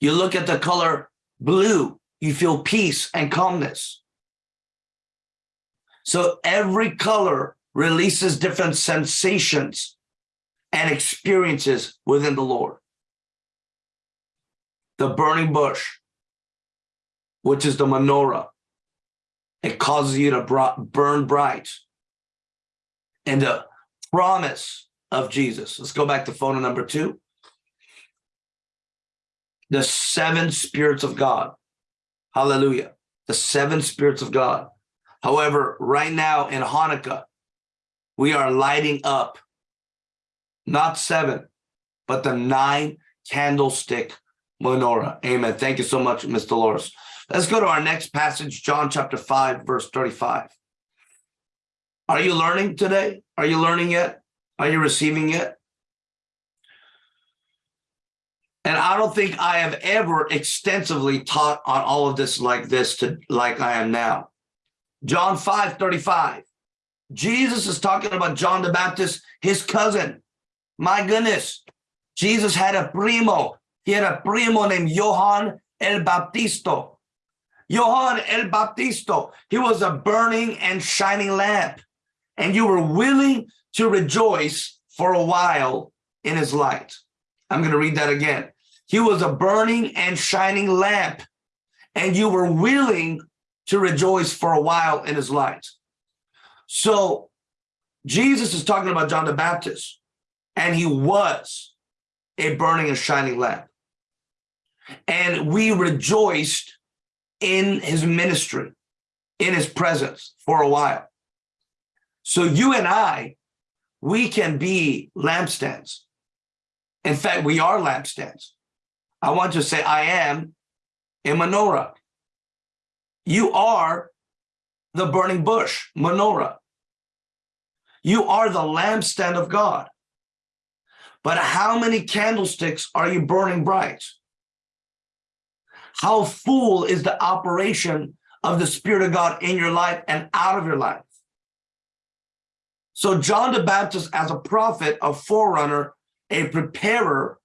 You look at the color blue, you feel peace and calmness. So every color releases different sensations and experiences within the Lord. The burning bush, which is the menorah, it causes you to burn bright. And the promise of Jesus. Let's go back to photo number two. The seven spirits of God. Hallelujah. The seven spirits of God. However, right now in Hanukkah, we are lighting up not seven, but the nine candlestick menorah. Amen. Thank you so much, Ms. Dolores. Let's go to our next passage, John chapter 5, verse 35. Are you learning today? Are you learning yet? Are you receiving yet? And I don't think I have ever extensively taught on all of this like this to like I am now. John 5, 35. Jesus is talking about John the Baptist, his cousin. My goodness, Jesus had a primo. He had a primo named Johann el Baptisto. Johann el Baptisto, he was a burning and shining lamp, and you were willing to rejoice for a while in his light. I'm going to read that again. He was a burning and shining lamp, and you were willing to rejoice for a while in his light. So Jesus is talking about John the Baptist and he was a burning and shining lamp. And we rejoiced in his ministry, in his presence for a while. So you and I, we can be lampstands. In fact, we are lampstands. I want to say, I am a menorah. You are the burning bush, menorah. You are the lampstand of God. But how many candlesticks are you burning bright? How full is the operation of the Spirit of God in your life and out of your life? So John the Baptist as a prophet, a forerunner, a preparer,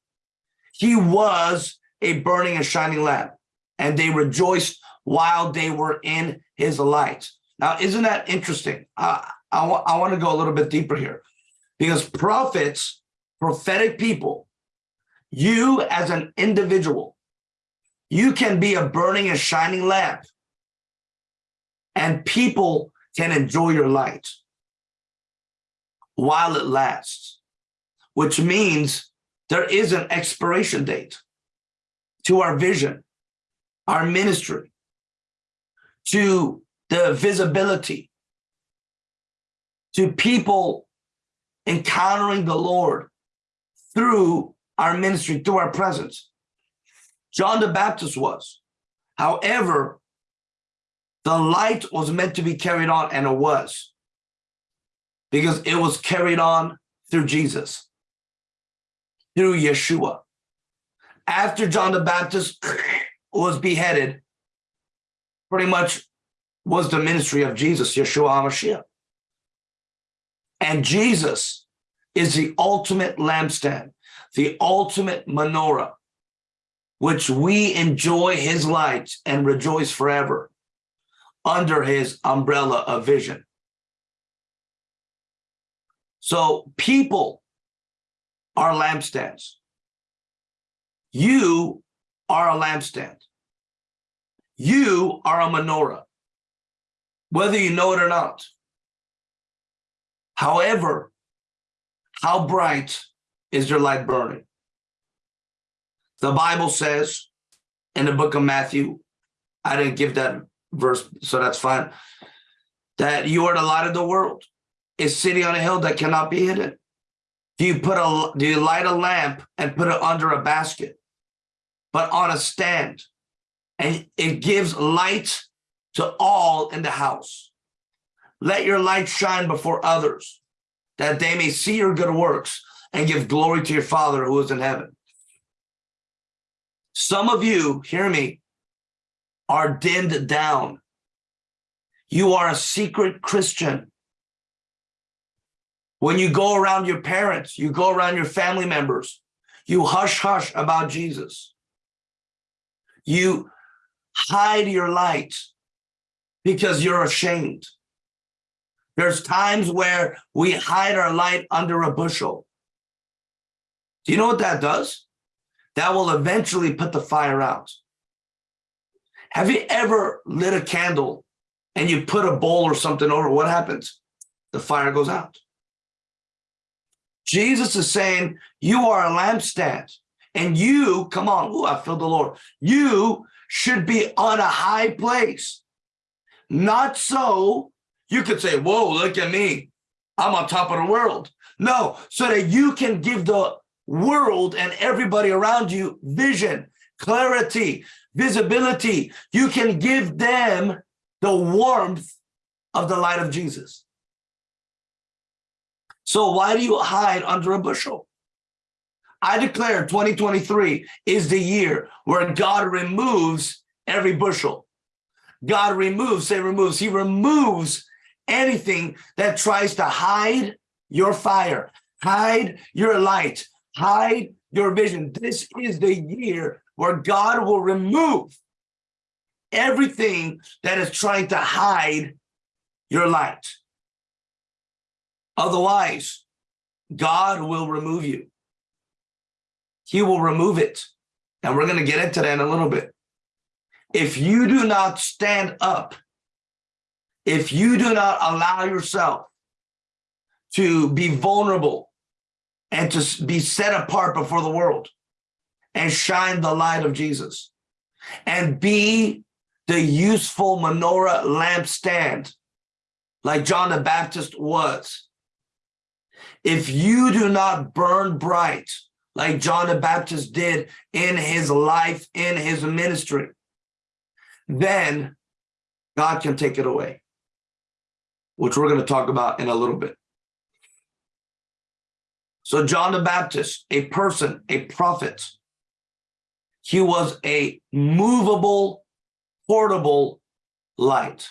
he was a burning and shining lamp and they rejoiced while they were in his light. Now, isn't that interesting? Uh, I, I want to go a little bit deeper here because prophets prophetic people, you as an individual, you can be a burning and shining lamp and people can enjoy your light while it lasts, which means there is an expiration date to our vision, our ministry, to the visibility, to people encountering the Lord through our ministry, through our presence. John the Baptist was. However, the light was meant to be carried on, and it was. Because it was carried on through Jesus, through Yeshua. After John the Baptist was beheaded, pretty much was the ministry of Jesus, Yeshua HaMashiach. And Jesus is the ultimate lampstand, the ultimate menorah, which we enjoy his light and rejoice forever under his umbrella of vision. So people are lampstands. You are a lampstand. You are a menorah, whether you know it or not. However, how bright is your light burning? The Bible says in the book of Matthew, I didn't give that verse, so that's fine, that you are the light of the world, a city on a hill that cannot be hidden. Do you put a do you light a lamp and put it under a basket, but on a stand, and it gives light to all in the house. Let your light shine before others, that they may see your good works and give glory to your Father who is in heaven. Some of you, hear me, are dimmed down. You are a secret Christian. When you go around your parents, you go around your family members, you hush hush about Jesus. You hide your light because you're ashamed. There's times where we hide our light under a bushel. Do you know what that does? That will eventually put the fire out. Have you ever lit a candle and you put a bowl or something over? What happens? The fire goes out. Jesus is saying, you are a lampstand and you, come on, ooh, I feel the Lord. You should be on a high place. Not so you could say, whoa, look at me. I'm on top of the world. No, so that you can give the world and everybody around you vision, clarity, visibility. You can give them the warmth of the light of Jesus. So why do you hide under a bushel? I declare 2023 is the year where God removes every bushel. God removes, say removes, he removes anything that tries to hide your fire, hide your light, hide your vision. This is the year where God will remove everything that is trying to hide your light. Otherwise, God will remove you. He will remove it. And we're going to get into that in a little bit. If you do not stand up, if you do not allow yourself to be vulnerable and to be set apart before the world and shine the light of Jesus and be the useful menorah lampstand like John the Baptist was. If you do not burn bright like John the Baptist did in his life, in his ministry, then God can take it away, which we're going to talk about in a little bit. So John the Baptist, a person, a prophet, he was a movable, portable light.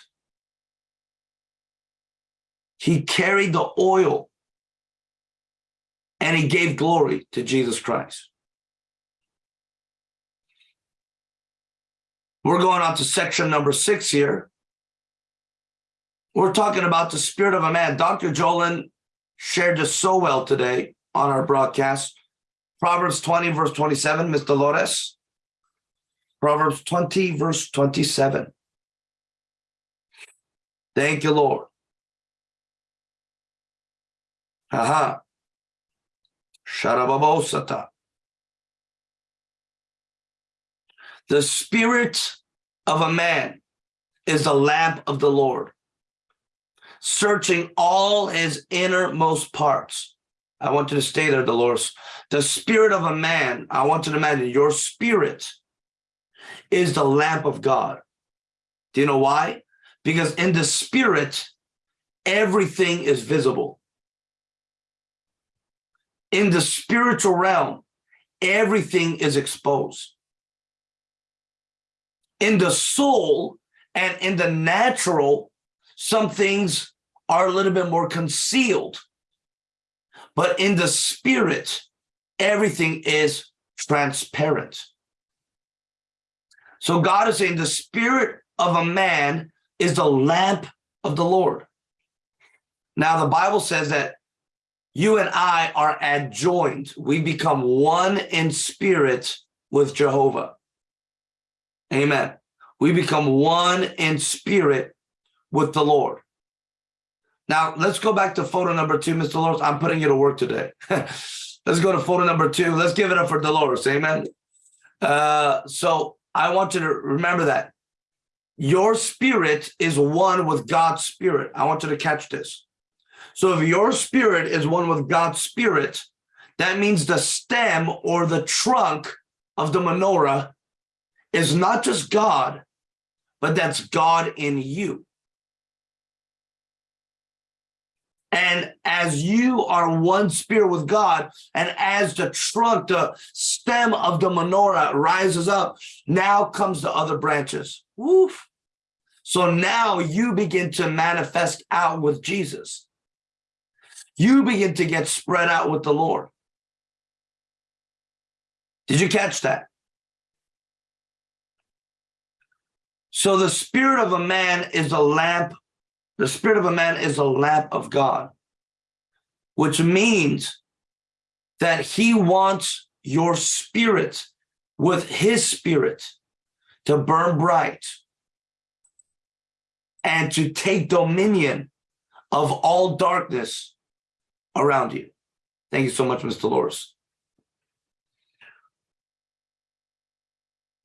He carried the oil and he gave glory to Jesus Christ. We're going on to section number six here. We're talking about the spirit of a man. Dr. Jolin shared this so well today on our broadcast. Proverbs 20, verse 27, Ms. Dolores. Proverbs 20, verse 27. Thank you, Lord. Aha. Sharababosata. The spirit of a man is the lamp of the Lord, searching all his innermost parts. I want you to stay there, Dolores. The spirit of a man, I want you to imagine your spirit is the lamp of God. Do you know why? Because in the spirit, everything is visible. In the spiritual realm, everything is exposed in the soul, And in the natural, some things are a little bit more concealed. But in the spirit, everything is transparent. So God is saying the spirit of a man is the lamp of the Lord. Now, the Bible says that you and I are adjoined. We become one in spirit with Jehovah. Amen. We become one in spirit with the Lord. Now, let's go back to photo number two, Mr. Dolores. I'm putting you to work today. let's go to photo number two. Let's give it up for Dolores. Amen. Uh, so I want you to remember that your spirit is one with God's spirit. I want you to catch this. So if your spirit is one with God's spirit, that means the stem or the trunk of the menorah is not just God, but that's God in you. And as you are one spirit with God, and as the trunk, the stem of the menorah rises up, now comes the other branches. Woof. So now you begin to manifest out with Jesus. You begin to get spread out with the Lord. Did you catch that? So the spirit of a man is a lamp. The spirit of a man is a lamp of God, which means that he wants your spirit with his spirit to burn bright and to take dominion of all darkness around you. Thank you so much, Mr. Dolores.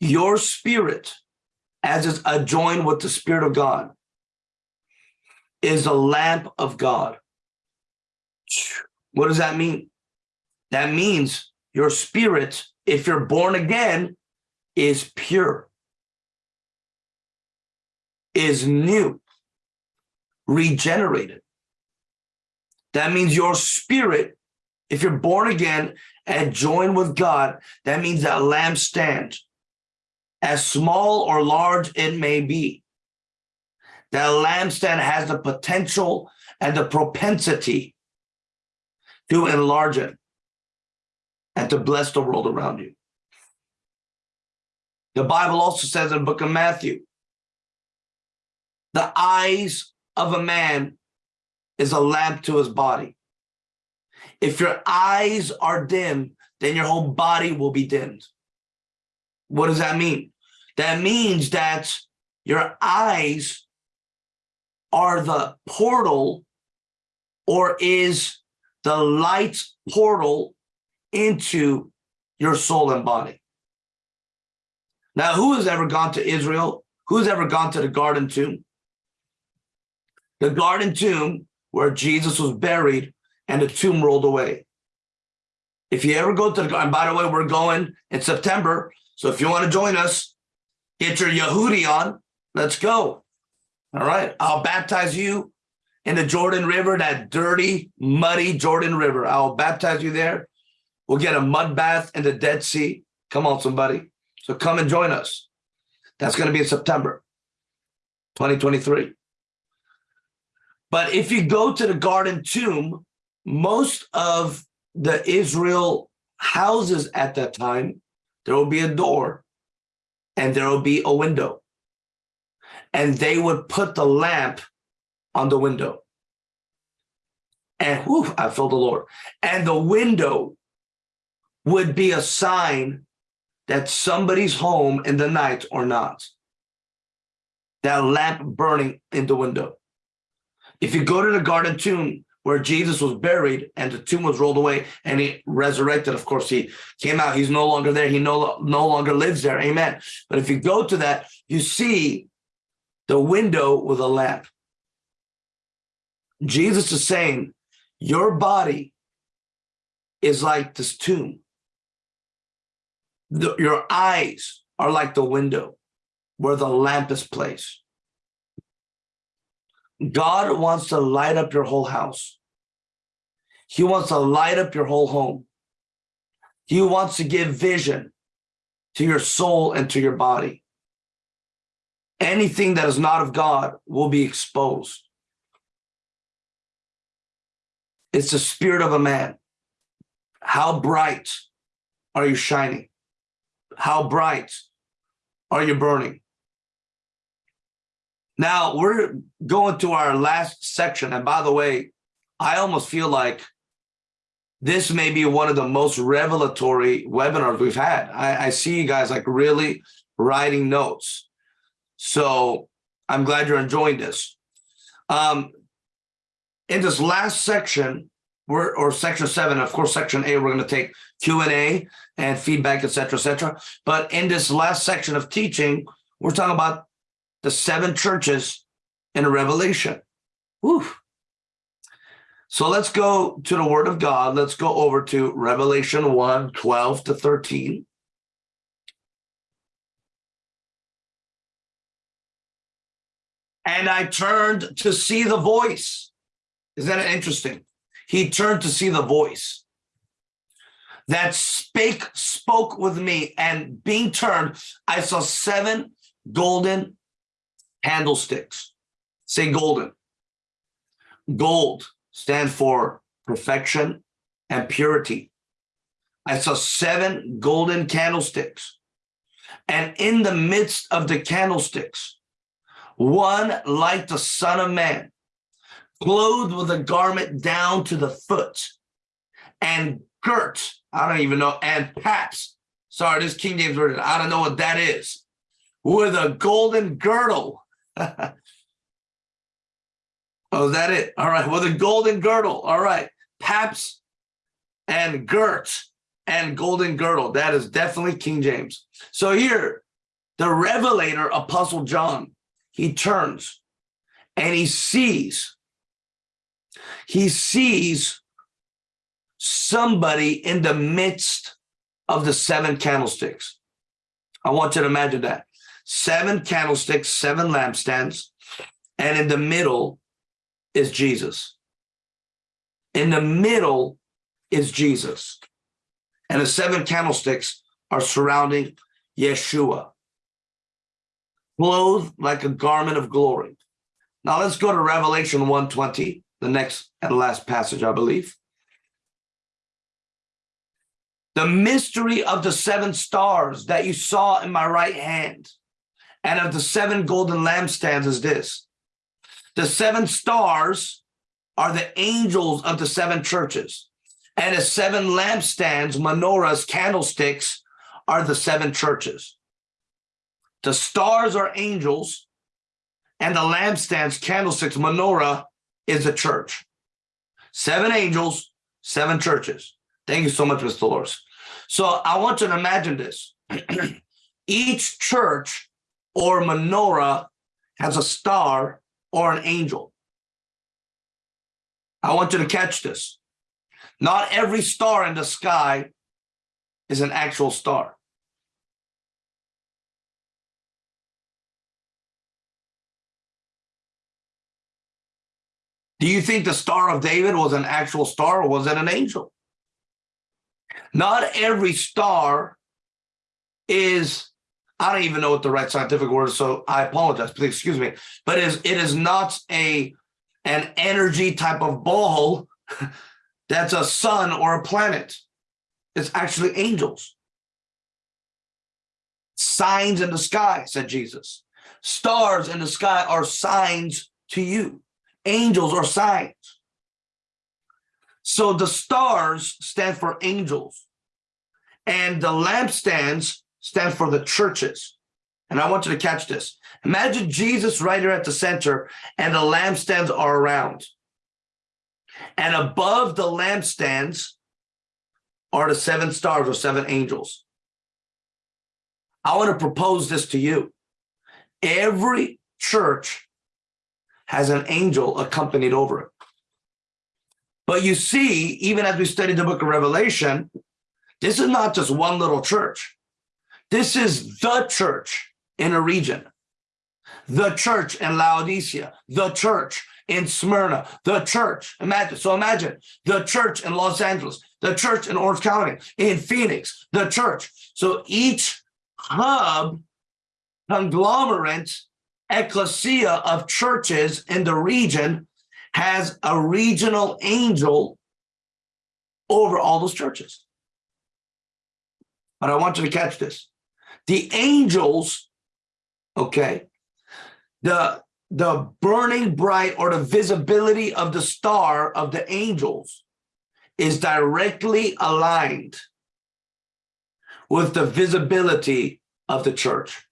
Your spirit as is adjoined with the Spirit of God, is a lamp of God. What does that mean? That means your spirit, if you're born again, is pure, is new, regenerated. That means your spirit, if you're born again and joined with God, that means that lampstand as small or large it may be. That lampstand has the potential and the propensity to enlarge it and to bless the world around you. The Bible also says in the book of Matthew, the eyes of a man is a lamp to his body. If your eyes are dim, then your whole body will be dimmed. What does that mean? That means that your eyes are the portal or is the light portal into your soul and body. Now, who has ever gone to Israel? Who's ever gone to the garden tomb? The garden tomb where Jesus was buried and the tomb rolled away. If you ever go to the garden, by the way, we're going in September so if you want to join us, get your Yehudi on. Let's go. All right. I'll baptize you in the Jordan River, that dirty, muddy Jordan River. I'll baptize you there. We'll get a mud bath in the Dead Sea. Come on, somebody. So come and join us. That's going to be in September 2023. But if you go to the garden tomb, most of the Israel houses at that time there will be a door and there will be a window. And they would put the lamp on the window. And whew, I felt the Lord. And the window would be a sign that somebody's home in the night or not. That lamp burning in the window. If you go to the garden tomb, where Jesus was buried and the tomb was rolled away and he resurrected. Of course, he came out. He's no longer there. He no, no longer lives there. Amen. But if you go to that, you see the window with a lamp. Jesus is saying, your body is like this tomb. The, your eyes are like the window where the lamp is placed. God wants to light up your whole house. He wants to light up your whole home. He wants to give vision to your soul and to your body. Anything that is not of God will be exposed. It's the spirit of a man. How bright are you shining? How bright are you burning? Now we're going to our last section. And by the way, I almost feel like this may be one of the most revelatory webinars we've had. I, I see you guys like really writing notes. So I'm glad you're enjoying this. Um, in this last section, we're or section seven, of course, section eight, we're going to take Q and A feedback, et cetera, et cetera. But in this last section of teaching, we're talking about the seven churches in a revelation. Woo. So let's go to the word of God. Let's go over to Revelation 1, 12 to 13. And I turned to see the voice. Isn't that interesting? He turned to see the voice that spake, spoke with me, and being turned, I saw seven golden candlesticks. Say golden. Gold stand for perfection and purity. I saw seven golden candlesticks. And in the midst of the candlesticks, one like the Son of Man, clothed with a garment down to the foot, and girt, I don't even know, and paps. Sorry, this King James Version, I don't know what that is. With a golden girdle. oh, is that it? All right, with a golden girdle. All right, paps and girt and golden girdle. That is definitely King James. So here, the revelator, Apostle John, he turns and he sees, he sees somebody in the midst of the seven candlesticks. I want you to imagine that. Seven candlesticks, seven lampstands, and in the middle is Jesus. In the middle is Jesus. And the seven candlesticks are surrounding Yeshua, clothed like a garment of glory. Now let's go to Revelation 120, the next and last passage, I believe. The mystery of the seven stars that you saw in my right hand and of the seven golden lampstands is this. The seven stars are the angels of the seven churches. And the seven lampstands, menorahs, candlesticks, are the seven churches. The stars are angels, and the lampstands, candlesticks, menorah is the church. Seven angels, seven churches. Thank you so much, Mr. Dolores. So I want you to imagine this. Each church or menorah has a star or an angel. I want you to catch this. Not every star in the sky is an actual star. Do you think the Star of David was an actual star or was it an angel? Not every star is, I don't even know what the right scientific word is, so I apologize, please excuse me, but is, it is not a an energy type of ball that's a sun or a planet. It's actually angels. Signs in the sky, said Jesus. Stars in the sky are signs to you. Angels are signs. So the stars stand for angels and the lampstands stand for the churches. And I want you to catch this. Imagine Jesus right here at the center and the lampstands are around. And above the lampstands are the seven stars or seven angels. I want to propose this to you. Every church has an angel accompanied over it. But you see, even as we study the book of Revelation, this is not just one little church. This is the church in a region, the church in Laodicea, the church in Smyrna, the church. Imagine, so imagine the church in Los Angeles, the church in Orange County, in Phoenix, the church. So each hub, conglomerate ecclesia of churches in the region has a regional angel over all those churches. But I want you to catch this. The angels, okay, the the burning bright or the visibility of the star of the angels is directly aligned with the visibility of the church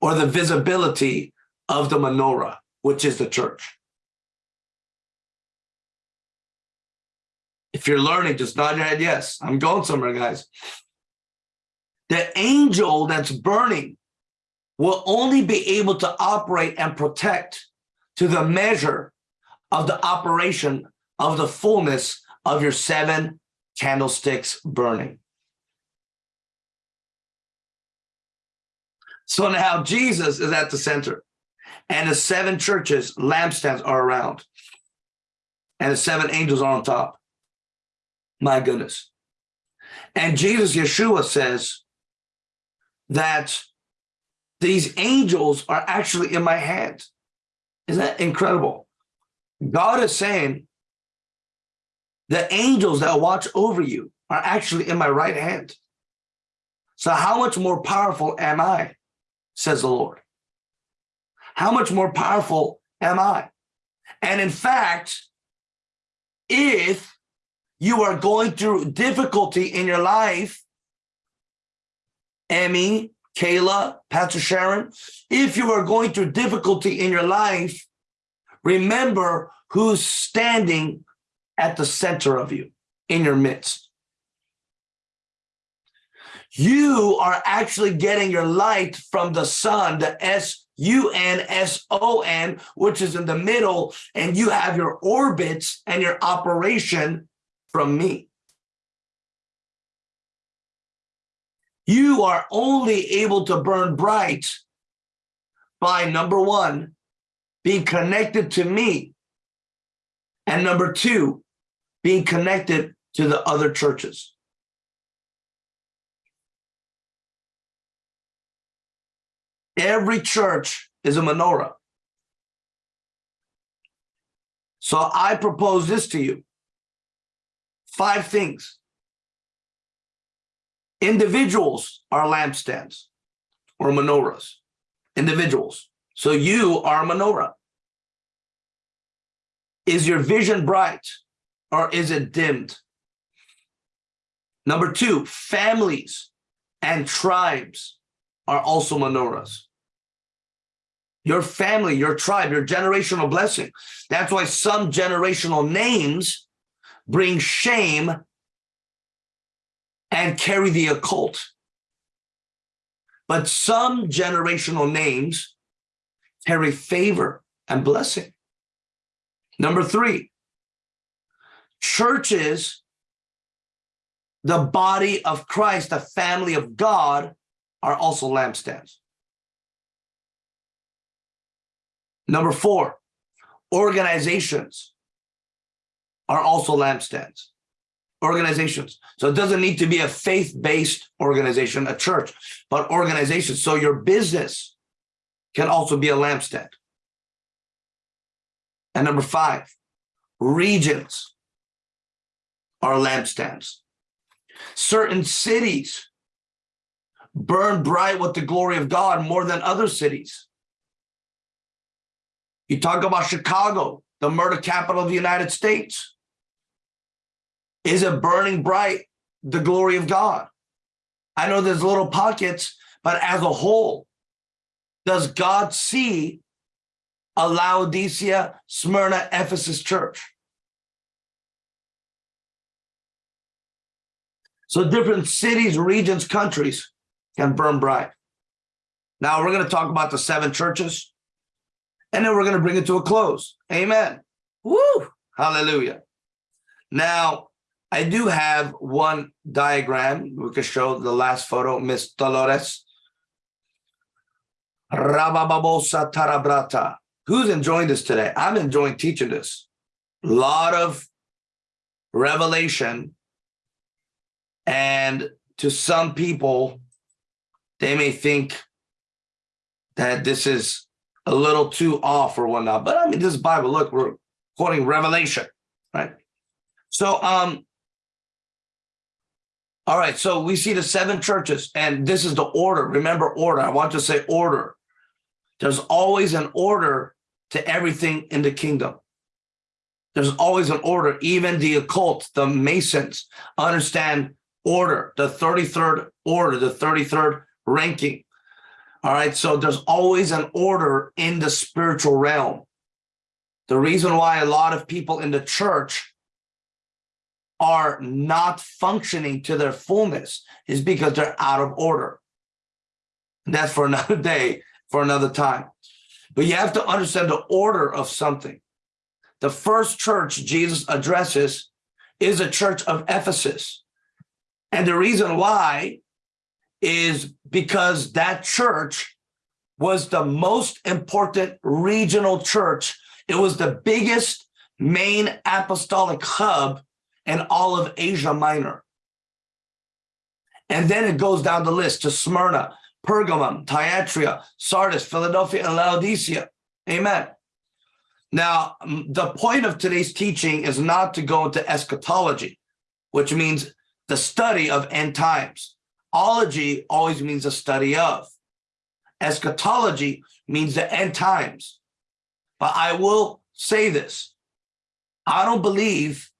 or the visibility of the menorah, which is the church. If you're learning, just nod your head, yes, I'm going somewhere, guys. The angel that's burning will only be able to operate and protect to the measure of the operation of the fullness of your seven candlesticks burning. So now Jesus is at the center and the seven churches, lampstands are around and the seven angels are on top. My goodness. And Jesus, Yeshua says that these angels are actually in my hand. Isn't that incredible? God is saying the angels that watch over you are actually in my right hand. So how much more powerful am I, says the Lord? How much more powerful am I? And in fact, if you are going through difficulty in your life, Emmy, Kayla, Pastor Sharon, if you are going through difficulty in your life, remember who's standing at the center of you, in your midst. You are actually getting your light from the sun, the S-U-N-S-O-N, which is in the middle, and you have your orbits and your operation from me. You are only able to burn bright by number one, being connected to me. And number two, being connected to the other churches. Every church is a menorah. So I propose this to you. Five things. Individuals are lampstands or menorahs. Individuals. So you are a menorah. Is your vision bright or is it dimmed? Number two, families and tribes are also menorahs. Your family, your tribe, your generational blessing. That's why some generational names bring shame and carry the occult. But some generational names carry favor and blessing. Number three, churches, the body of Christ, the family of God, are also lampstands. Number four, organizations are also lampstands organizations. So it doesn't need to be a faith-based organization, a church, but organizations. So your business can also be a lampstand. And number five, regions are lampstands. Certain cities burn bright with the glory of God more than other cities. You talk about Chicago, the murder capital of the United States. Is it burning bright the glory of God? I know there's little pockets, but as a whole, does God see a Laodicea, Smyrna, Ephesus church? So different cities, regions, countries can burn bright. Now we're going to talk about the seven churches, and then we're going to bring it to a close. Amen. Woo! Hallelujah. Now, I do have one diagram. We can show the last photo, Miss Dolores. Rabababosa Tarabrata. Who's enjoying this today? I'm enjoying teaching this. A lot of revelation. And to some people, they may think that this is a little too off or whatnot. But I mean, this Bible. Look, we're quoting Revelation, right? So, um, all right. So we see the seven churches, and this is the order. Remember, order. I want to say order. There's always an order to everything in the kingdom. There's always an order. Even the occult, the Masons understand order, the 33rd order, the 33rd ranking. All right. So there's always an order in the spiritual realm. The reason why a lot of people in the church are not functioning to their fullness is because they're out of order. And that's for another day, for another time. But you have to understand the order of something. The first church Jesus addresses is a church of Ephesus. And the reason why is because that church was the most important regional church. It was the biggest main apostolic hub in all of Asia Minor. And then it goes down the list to Smyrna, Pergamum, Thyatira, Sardis, Philadelphia, and Laodicea. Amen. Now, the point of today's teaching is not to go into eschatology, which means the study of end times. Ology always means a study of. Eschatology means the end times. But I will say this. I don't believe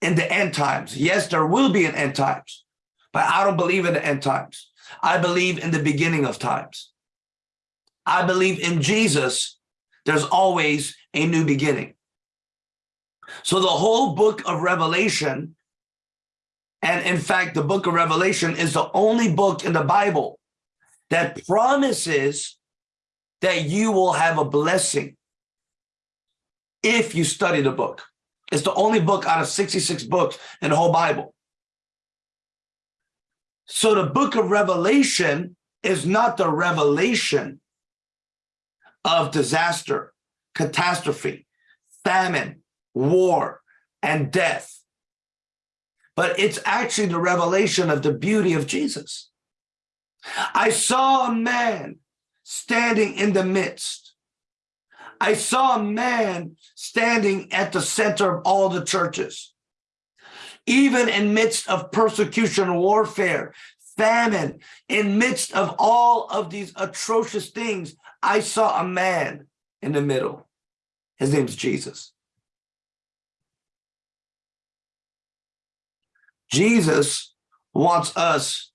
in the end times. Yes, there will be an end times, but I don't believe in the end times. I believe in the beginning of times. I believe in Jesus. There's always a new beginning. So the whole book of Revelation, and in fact, the book of Revelation is the only book in the Bible that promises that you will have a blessing if you study the book. It's the only book out of 66 books in the whole Bible. So the book of Revelation is not the revelation of disaster, catastrophe, famine, war, and death. But it's actually the revelation of the beauty of Jesus. I saw a man standing in the midst. I saw a man standing at the center of all the churches. Even in midst of persecution, warfare, famine, in midst of all of these atrocious things, I saw a man in the middle. His name's Jesus. Jesus wants us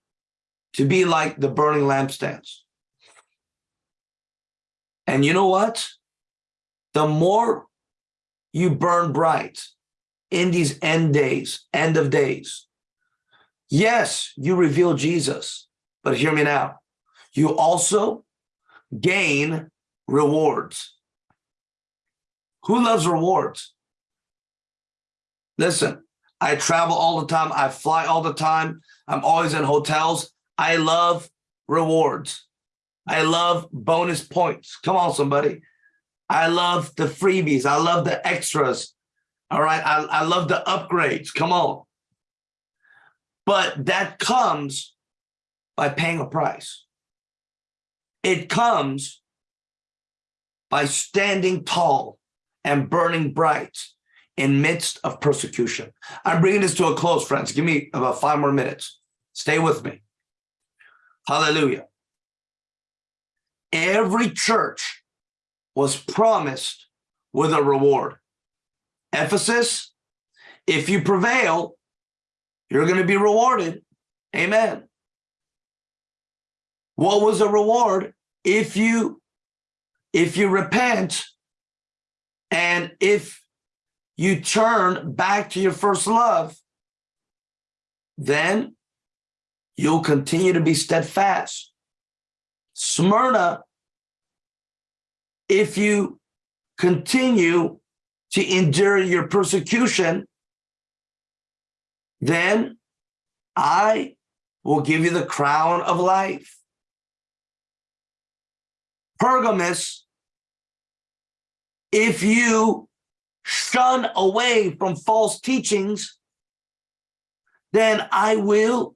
to be like the burning lampstands. And you know what? The more you burn bright in these end days, end of days, yes, you reveal Jesus, but hear me now. You also gain rewards. Who loves rewards? Listen, I travel all the time. I fly all the time. I'm always in hotels. I love rewards. I love bonus points. Come on, somebody. I love the freebies. I love the extras. All right. I, I love the upgrades. Come on. But that comes by paying a price. It comes by standing tall and burning bright in midst of persecution. I'm bringing this to a close, friends. Give me about five more minutes. Stay with me. Hallelujah. Every church was promised with a reward. Ephesus, if you prevail, you're going to be rewarded. Amen. What was the reward? If you if you repent and if you turn back to your first love, then you'll continue to be steadfast. Smyrna, if you continue to endure your persecution, then I will give you the crown of life. Pergamus, if you shun away from false teachings, then I will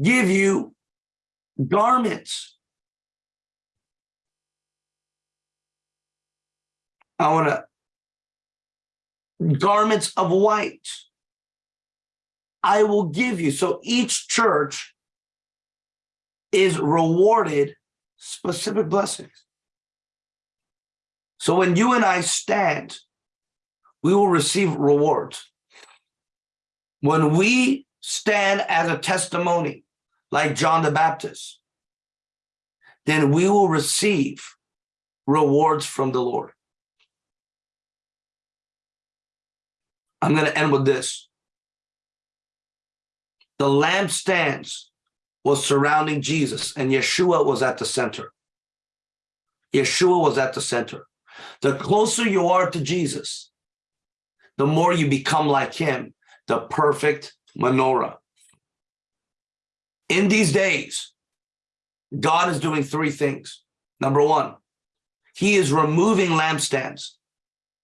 give you garments. I want to garments of white. I will give you. So each church is rewarded specific blessings. So when you and I stand, we will receive rewards. When we stand as a testimony, like John the Baptist, then we will receive rewards from the Lord. I'm going to end with this. The lampstands was surrounding Jesus and Yeshua was at the center. Yeshua was at the center. The closer you are to Jesus, the more you become like him, the perfect menorah. In these days, God is doing three things. Number one, he is removing lampstands.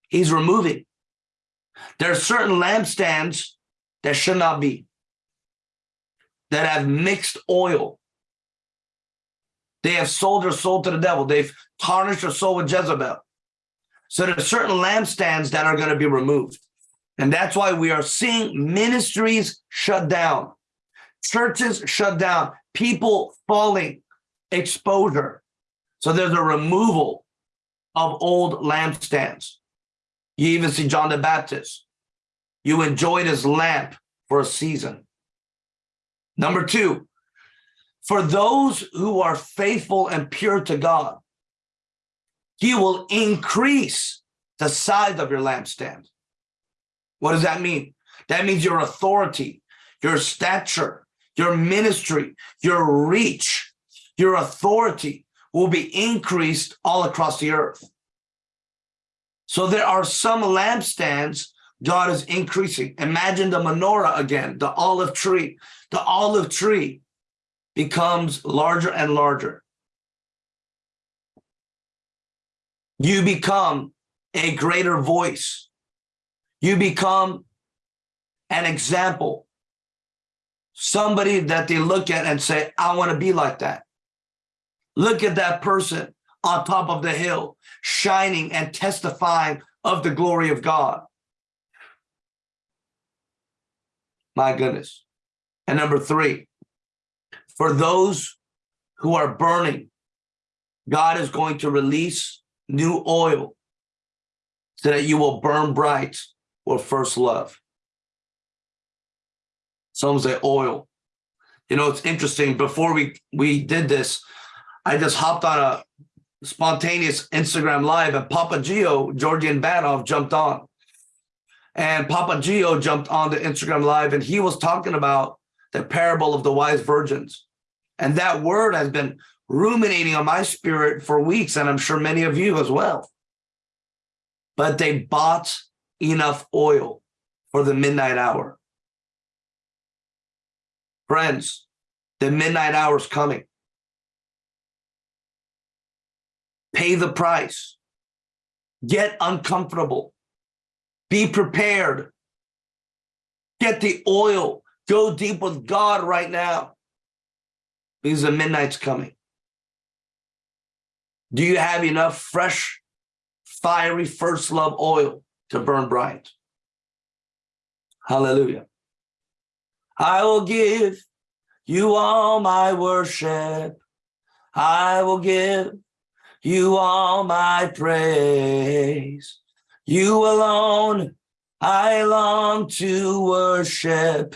He's removing. There are certain lampstands that should not be, that have mixed oil. They have sold their soul to the devil. They've tarnished their soul with Jezebel. So there are certain lampstands that are going to be removed. And that's why we are seeing ministries shut down, churches shut down, people falling, exposure. So there's a removal of old lampstands. You even see John the Baptist. You enjoyed his lamp for a season. Number two, for those who are faithful and pure to God, he will increase the size of your lampstand. What does that mean? That means your authority, your stature, your ministry, your reach, your authority will be increased all across the earth. So there are some lampstands God is increasing. Imagine the menorah again, the olive tree. The olive tree becomes larger and larger. You become a greater voice. You become an example. Somebody that they look at and say, I want to be like that. Look at that person on top of the hill, shining and testifying of the glory of God. My goodness. And number three, for those who are burning, God is going to release new oil so that you will burn bright with first love. Some say oil. You know, it's interesting. Before we, we did this, I just hopped on a spontaneous Instagram live and Papa Gio, Georgian Banov jumped on. And Papa Gio jumped on the Instagram live and he was talking about the parable of the wise virgins. And that word has been ruminating on my spirit for weeks, and I'm sure many of you as well. But they bought enough oil for the midnight hour. Friends, the midnight hour is coming. Pay the price. Get uncomfortable. Be prepared. Get the oil. Go deep with God right now. Because the midnight's coming. Do you have enough fresh, fiery first love oil to burn bright? Hallelujah. I will give you all my worship. I will give you all my praise. You alone I long to worship.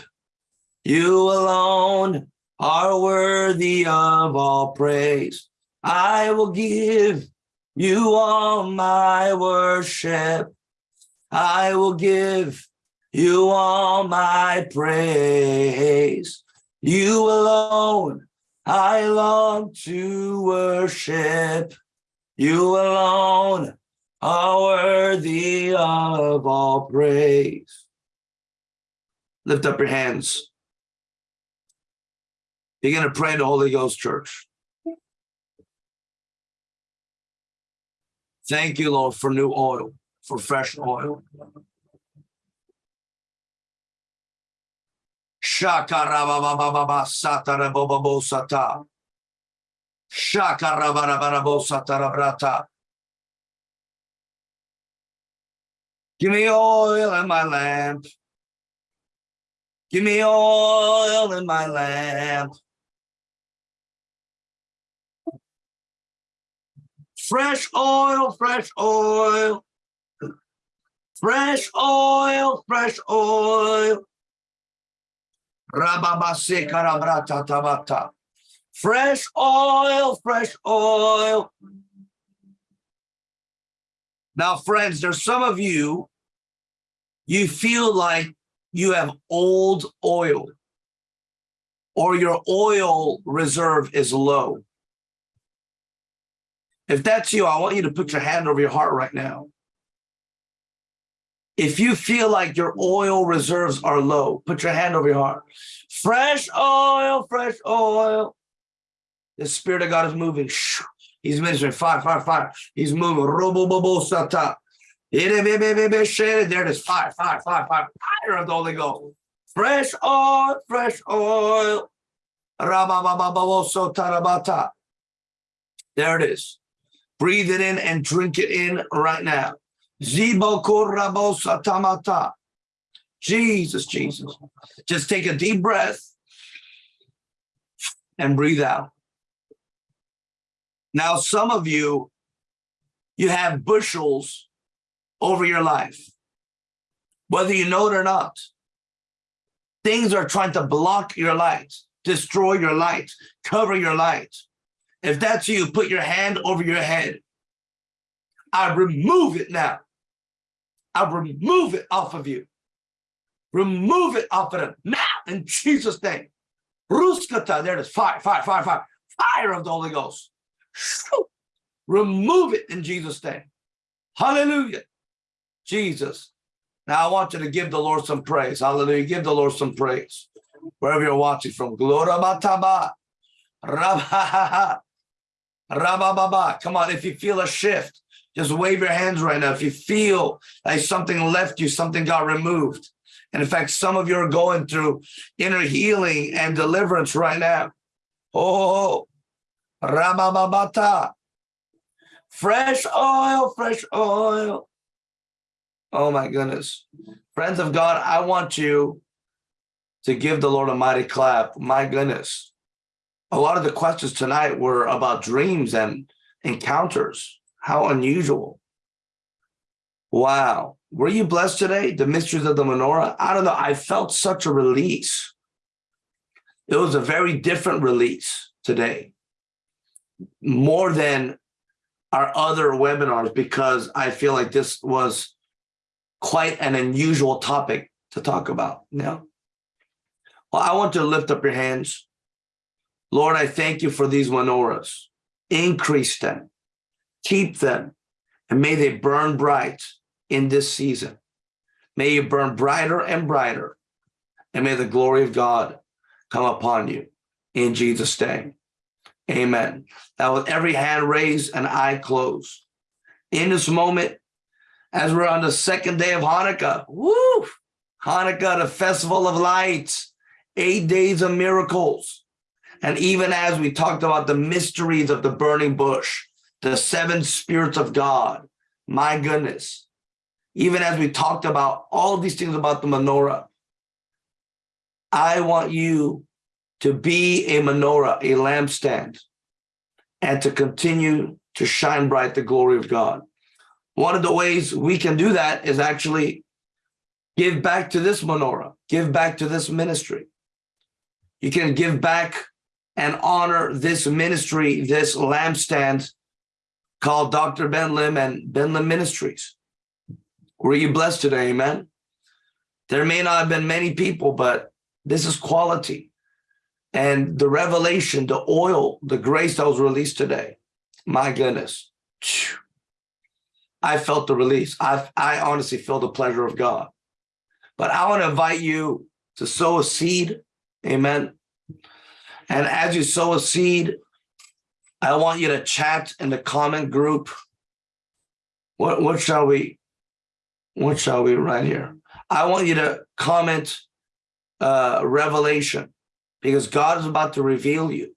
You alone are worthy of all praise. I will give you all my worship. I will give you all my praise. You alone I long to worship. You alone are worthy of all praise. Lift up your hands. Begin to pray in the Holy Ghost, church. Thank you, Lord, for new oil, for fresh oil. Shakarabababa satarabobabo sata. Shakarabarabarabo satarabrata. Give me oil in my lamp. Give me oil in my lamp. Fresh oil, fresh oil. Fresh oil, fresh oil. Fresh oil, fresh oil. Now, friends, there's some of you, you feel like you have old oil or your oil reserve is low. If that's you, I want you to put your hand over your heart right now. If you feel like your oil reserves are low, put your hand over your heart. Fresh oil, fresh oil. The Spirit of God is moving. He's ministering fire, fire, fire. He's moving. There it is. Fire, fire, fire, fire. Fire of the Holy Ghost. Fresh oil, fresh oil. There it is. Breathe it in and drink it in right now. Jesus, Jesus. Just take a deep breath and breathe out. Now, some of you, you have bushels over your life, whether you know it or not. Things are trying to block your light, destroy your light, cover your light. If that's you, put your hand over your head. I remove it now. I remove it off of you. Remove it off of them now in Jesus' name. Ruskata, there it is. Fire, fire, fire, fire. Fire of the Holy Ghost. Remove it in Jesus' name. Hallelujah. Jesus. Now I want you to give the Lord some praise. Hallelujah. Give the Lord some praise. Wherever you're watching from. Gloria Mataba. Rabba Come on, if you feel a shift, just wave your hands right now. If you feel like something left you, something got removed. And in fact, some of you are going through inner healing and deliverance right now. Oh, Ramamamata. Fresh oil, fresh oil. Oh my goodness. Friends of God, I want you to give the Lord a mighty clap. My goodness. A lot of the questions tonight were about dreams and encounters. How unusual. Wow. Were you blessed today? The mysteries of the menorah? I don't know. I felt such a release. It was a very different release today more than our other webinars because I feel like this was quite an unusual topic to talk about. Yeah. Well, I want to lift up your hands. Lord, I thank you for these menorahs. Increase them, keep them, and may they burn bright in this season. May you burn brighter and brighter, and may the glory of God come upon you in Jesus' name. Amen. Now, with every hand raised and eye closed, in this moment, as we're on the second day of Hanukkah, woo, Hanukkah, the festival of lights, eight days of miracles. And even as we talked about the mysteries of the burning bush, the seven spirits of God, my goodness, even as we talked about all these things about the menorah, I want you to be a menorah, a lampstand, and to continue to shine bright the glory of God. One of the ways we can do that is actually give back to this menorah, give back to this ministry. You can give back and honor this ministry, this lampstand called Dr. Ben Lim and Ben Lim Ministries. Were you blessed today? Amen. There may not have been many people, but this is quality and the revelation, the oil, the grace that was released today. My goodness. I felt the release. I, I honestly feel the pleasure of God. But I want to invite you to sow a seed. Amen. And as you sow a seed, I want you to chat in the comment group. What, what shall we, what shall we write here? I want you to comment uh, revelation because God is about to reveal you.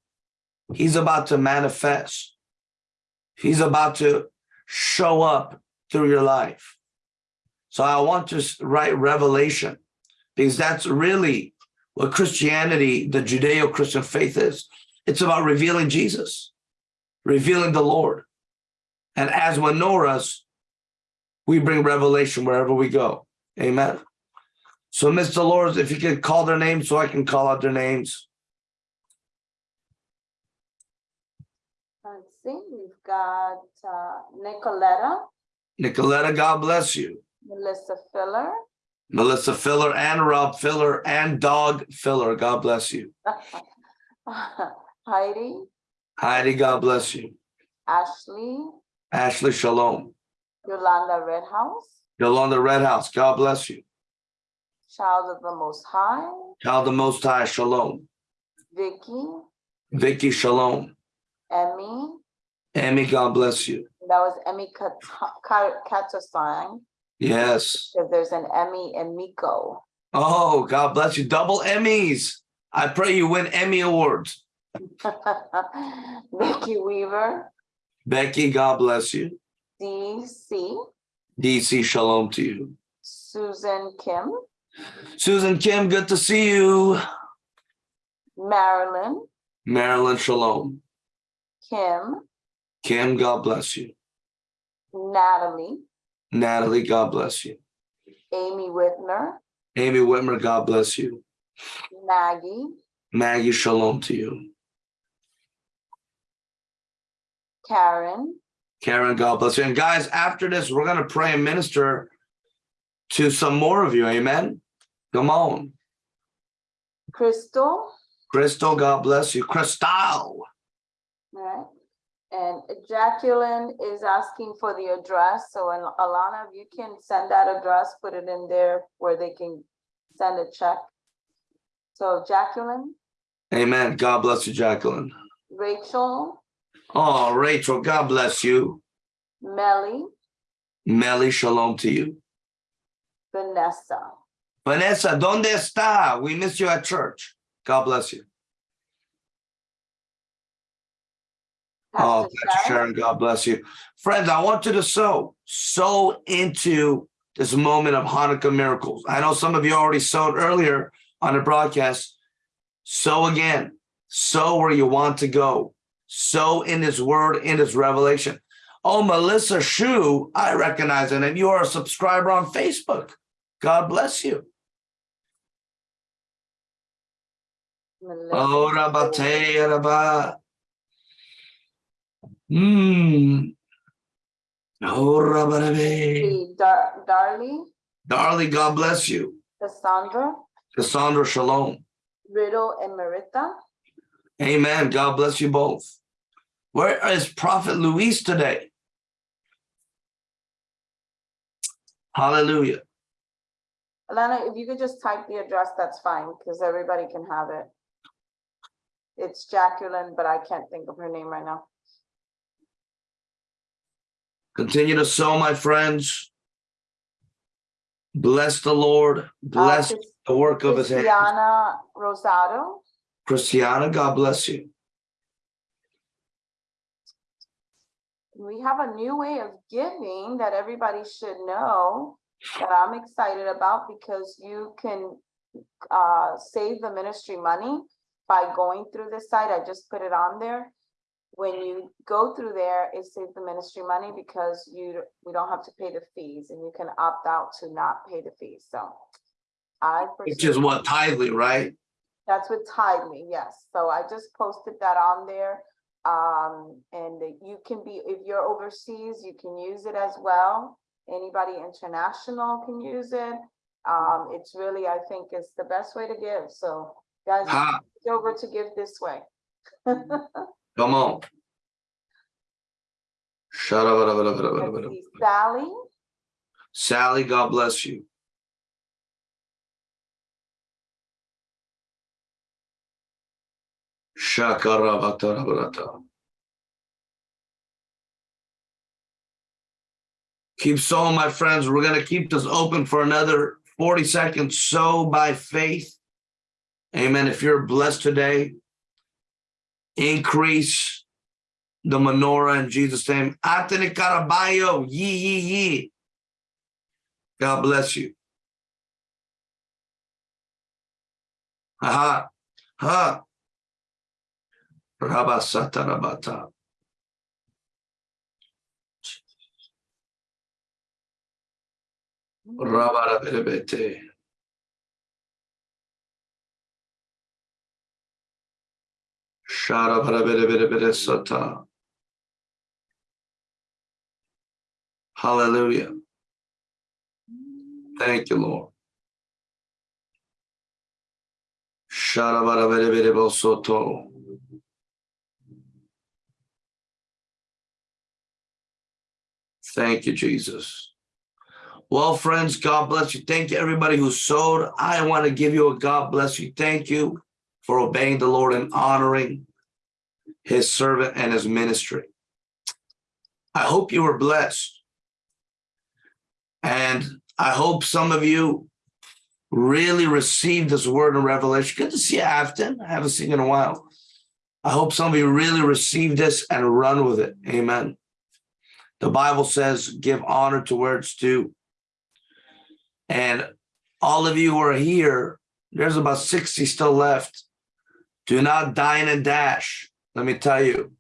He's about to manifest. He's about to show up through your life. So I want to write revelation because that's really what Christianity, the Judeo Christian faith is. It's about revealing Jesus, revealing the Lord. And as menorahs, we bring revelation wherever we go. Amen. So, Mr. Dolores, if you could call their names so I can call out their names. Let's see, we've got uh, Nicoletta, Nicoletta, God bless you. Melissa Filler, Melissa Filler and Rob Filler and Dog Filler, God bless you. Heidi, Heidi, God bless you. Ashley, Ashley Shalom. Yolanda Redhouse, Yolanda Red House, God bless you. Child of the Most High, Child of the Most High, Shalom. Vicky, Vicky Shalom. Emmy, Emmy, God bless you. that was Emmy Katasang, Yes. because there's an Emmy and Miko. Oh, God bless you. Double Emmys. I pray you win Emmy Awards. Becky Weaver, Becky, God bless you. DC, DC, Shalom to you. Susan Kim, Susan Kim, good to see you. Marilyn, Marilyn, Shalom. Kim, Kim, God bless you. Natalie, Natalie, God bless you. Amy Whitmer. Amy Whitmer, God bless you. Maggie, Maggie, Shalom to you. Karen, Karen, God bless you. And guys, after this, we're going to pray and minister to some more of you. Amen. Come on. Crystal, Crystal, God bless you. Crystal. right? And Jacqueline is asking for the address, so and Alana, if you can send that address, put it in there where they can send a check. So Jacqueline, Amen. God bless you, Jacqueline. Rachel, Oh, Rachel, God bless you. Melly, Melly, shalom to you. Vanessa. Vanessa, ¿dónde está? We miss you at church. God bless you. Oh, Pastor Sharon, God bless you. Friends, I want you to sow, sow into this moment of Hanukkah miracles. I know some of you already sowed earlier on the broadcast. Sow again, sow where you want to go, sow in His word, in His revelation. Oh, Melissa Shu, I recognize it, and you are a subscriber on Facebook. God bless you. Melissa, Oh, Rabate, Rabba. Hmm. Rabba. Dar- Darly, Darling, God bless you. Cassandra, Cassandra, shalom. Riddle, and Marita. Amen. God bless you both. Where is Prophet Luis today? Hallelujah. Alana, if you could just type the address, that's fine, because everybody can have it. It's Jacqueline, but I can't think of her name right now. Continue to sow, my friends. Bless the Lord. Uh, Bless Chris- the work of his hands. Christiana Rosado, Christiana, God bless you. we have a new way of giving that everybody should know that I'm excited about because you can uh, save the ministry money by going through this site. I just put it on there. When you go through there, it saves the ministry money because you, we don't have to pay the fees and you can opt out to not pay the fees. So I. Which is what tithely, right? That's with Tidely, yes. So I just posted that on there. Um, and you can be, if you're overseas, you can use it as well. Anybody international can use it. Um, it's really, I think it's the best way to give. So guys, over to give this way. come on. Shut Let's up. see, Sally, Sally, God bless you. Keep sowing, my friends. We're going to keep this open for another 40 seconds. Sow by faith. Amen. If you're blessed today, increase the menorah in Jesus' name. Anthony Caraballo, yee, yee, yee. God bless you. Aha. Ha. Rabasatarabata. Rabarabelebete. Sharabarabelebelebelesata. Hallelujah. Thank you, Lord. Sharabarabelebelebosoto. Thank you, Jesus. Well, friends, God bless you. Thank you, everybody who sowed. I want to give you a God bless you. Thank you for obeying the Lord and honoring his servant and his ministry. I hope you were blessed. And I hope some of you really received this word in Revelation. Good to see you, Afton. I haven't seen you in a while. I hope some of you really received this and run with it. Amen. The Bible says, give honor to where it's due. And all of you who are here, there's about 60 still left. Do not dine and dash. Let me tell you,